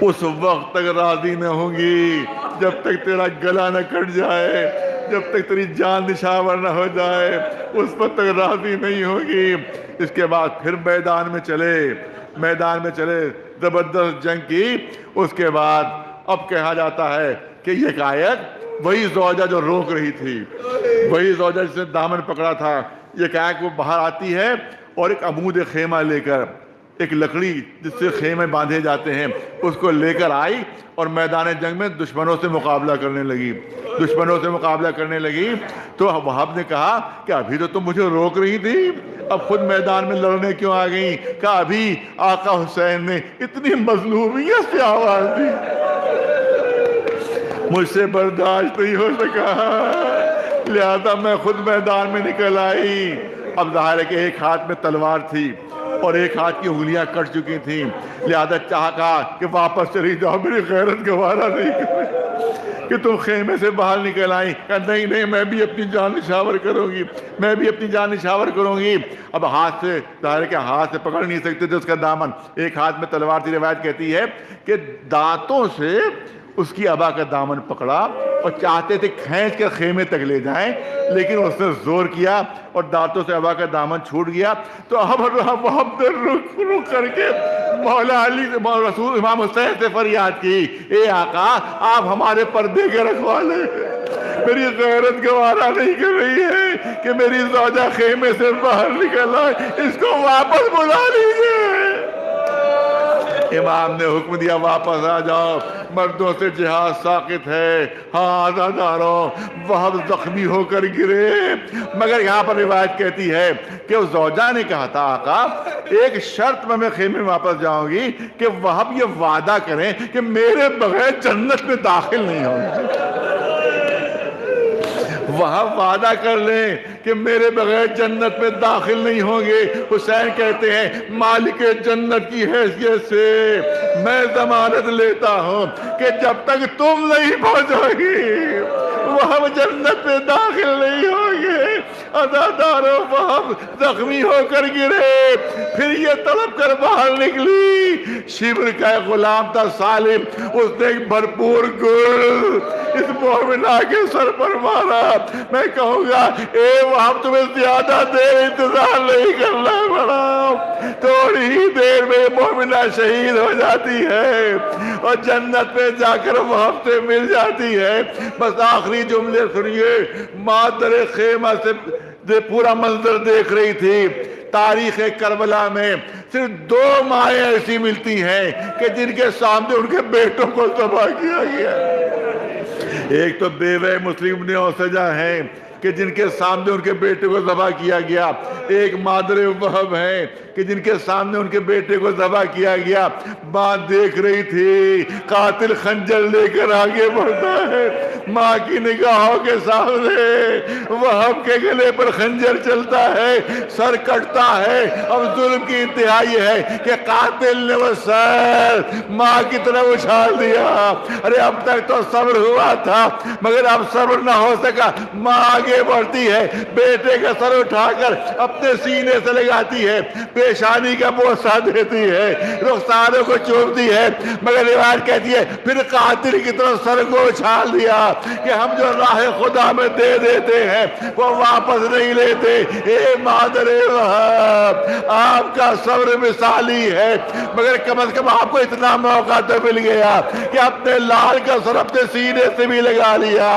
उस वक्त तक राज़ी न होंगी जब तक तेरा गला न कट जाए, जब तक तेरी जान निशावर न हो जाए, उस वक्त तक राज़ी नहीं होगी। इसके बाद फिर मैदान में चले, मैदान में चले ज़बरदस्त जंग की। उसके बाद अब कहा जाता है कि ये गायक, वही जौजा जो रोक रही थी, वही जौजा जिसने दामन पकड़ा था, ये गायक वो बाहर आती है और एक अमूद खेमा लेकर एक लकड़ी जिससे खेमे बांधे जाते हैं, उसको लेकर आई और मैदान जंग में दुश्मनों से मुकाबला करने लगी। दुश्मनों से मुकाबला करने लगी। तो वहाब ने कहा कि अभी तो तुम मुझे रोक रही थी, अब खुद मैदान में लड़ने क्यों आ गई? कहा अभी आका हुसैन ने इतनी मजलूमियत से आवाज़ दी? मुझसे बर्दाश्त नहीं हो सका। लिहाजा मैं खुद मैदान में निकल आई। अब ज़ाहिर है कि एक हाथ में तलवार थी और एक हाथ की उंगलियाँ कट चुकी थी। लिहाजा चाह कहा कि वापस चली जाओ, मेरी गैरत गवारा नहीं कि तुम खेमे से बाहर निकल आई। नहीं नहीं, मैं भी अपनी जान निछावर करूँगी। मैं भी अपनी जान निछावर करूँगी। अब हाथ से है कि हाथ से पकड़ नहीं सकते थे उसका दामन। एक हाथ में तलवार थी, रिवायत कहती है कि दांतों से उसकी अबा का दामन पकड़ा और चाहते थे खींच कर खेमे तक ले जाएँ, लेकिन उसने ज़ोर किया और दांतों से अबा का दामन छूट गया। तो अब अब रुक रुक करके मौला अली रसूल इमाम हुसैन से फरियाद की, ए आका, आप हमारे पर्दे के रखवाले मेरी गैरत गवारा नहीं कर रही है कि मेरी जौजा खेमे से बाहर निकल आए। इसको वापस बुला लीजिए। इमाम ने हुक्म दिया, वापस आ जाओ। मर्दों से जिहाद साकित है। हाँ बहुत जख्मी होकर गिरे। मगर यहाँ पर रिवायत कहती है कि उस जौजा ने कहा था, आका, एक शर्त में मैं खेमे में वापस जाऊँगी कि वह ये वादा करें कि मेरे बगैर जन्नत में दाखिल नहीं होंगे। वहाँ वादा कर लें कि मेरे बगैर जन्नत में दाखिल नहीं होंगे। हुसैन कहते हैं, मालिक जन्नत की हैसियत से मैं जमानत लेता हूँ कि जब तक तुम नहीं पहुंचोगी, वह जन्नत में दाखिल नहीं होंगे। अदादारों वह जख्मी होकर गिरे। फिर ये तड़प कर बाहर निकली। शिविर का गुलाम था सालिम, उसने भरपूर गुल इस मोमिना के सर पर मारा। मैं कहूँगा, ए वहाँ तुम्हें ज़्यादा देर इंतज़ार नहीं करना पड़ा थोड़ी ही देर में मोमिना शहीद हो जाती है और जन्नत में जाकर वहाँ से मिल जाती है। बस आखिरी जुमले सुनिए, मादर खेमा से दे पूरा मंजर देख रही थी। तारीख करबला में। सिर्फ़ दो माए ऐसी मिलती हैं कि जिनके सामने उनके बेटों को तबाह किया गया एक तो बेवे मुस्लिम ने सजा है कि जिनके सामने उनके बेटे को तबाह किया गया। एक मादरे वहब है कि जिनके सामने उनके बेटे को जबा किया गया, माँ देख रही थी, कातिल खंजर लेकर आगे बढ़ता है, माँ की निगाहों के सामने वहब के गले पर खंजर चलता है, सर कटता है, अब जुल्म की इंतहा ये है कि कातिल ने वो सर माँ की तरफ़ उछाल दिया। अरे अब तक तो सब्र हुआ था, मगर अब सब्र ना हो सका, माँ आगे बढ़ती है, बेटे का सर उठाकर अपने सीने से लगाती है पेशानी का बोसा देती है रुखसारों को चूमती है, मगर रिवायत कहती है, फिर कातिल की तरफ़ सर को उछाल दिया कि हम जो राह खुदा में दे देते हैं, वो वापस नहीं लेते। ए मादरे आपका सब्र मिसाली है, मगर कम अज कम आपको इतना मौका तो मिल गया कि अपने लाल का सर अपने सीने से भी लगा लिया,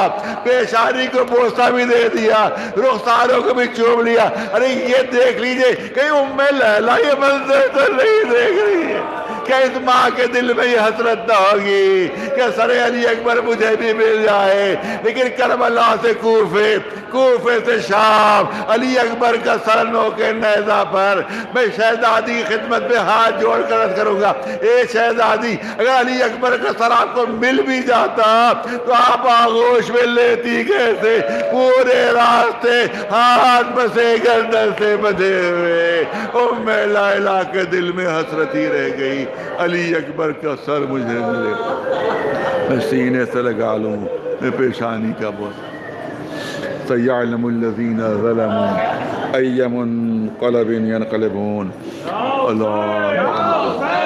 पेशानी को बोसा भी दे दिया, रुखसारों को भी चूम लिया। अरे ये देख लीजिए, कहीं उम्मे लहला ये मंजर तो नहीं देख रही है। क्या इस माँ के दिल में ये हसरत न होगी? क्या सरे अली अकबर मुझे भी मिल जाए? लेकिन करबला से कूफे कूफे से शाम, अली अकबर का सरनों के नैजा पर मैं शहजादी की खिदमत में हाथ जोड़ कर करूँगा, ए शहजादी, अगर अली अकबर का सर आपको मिल भी जाता तो आप आगोश में लेती कैसे? पूरे रास्ते हाथ बसे गर्दन से बधे हुए। मैं ला के दिल में हसरत ही रह गई। अली अकबर का सर मुझे मिले मैं सीने से लगा लूँ, मैं पेशानी का बोल अय्यमुन क़लबिन कलबून अल्लाह।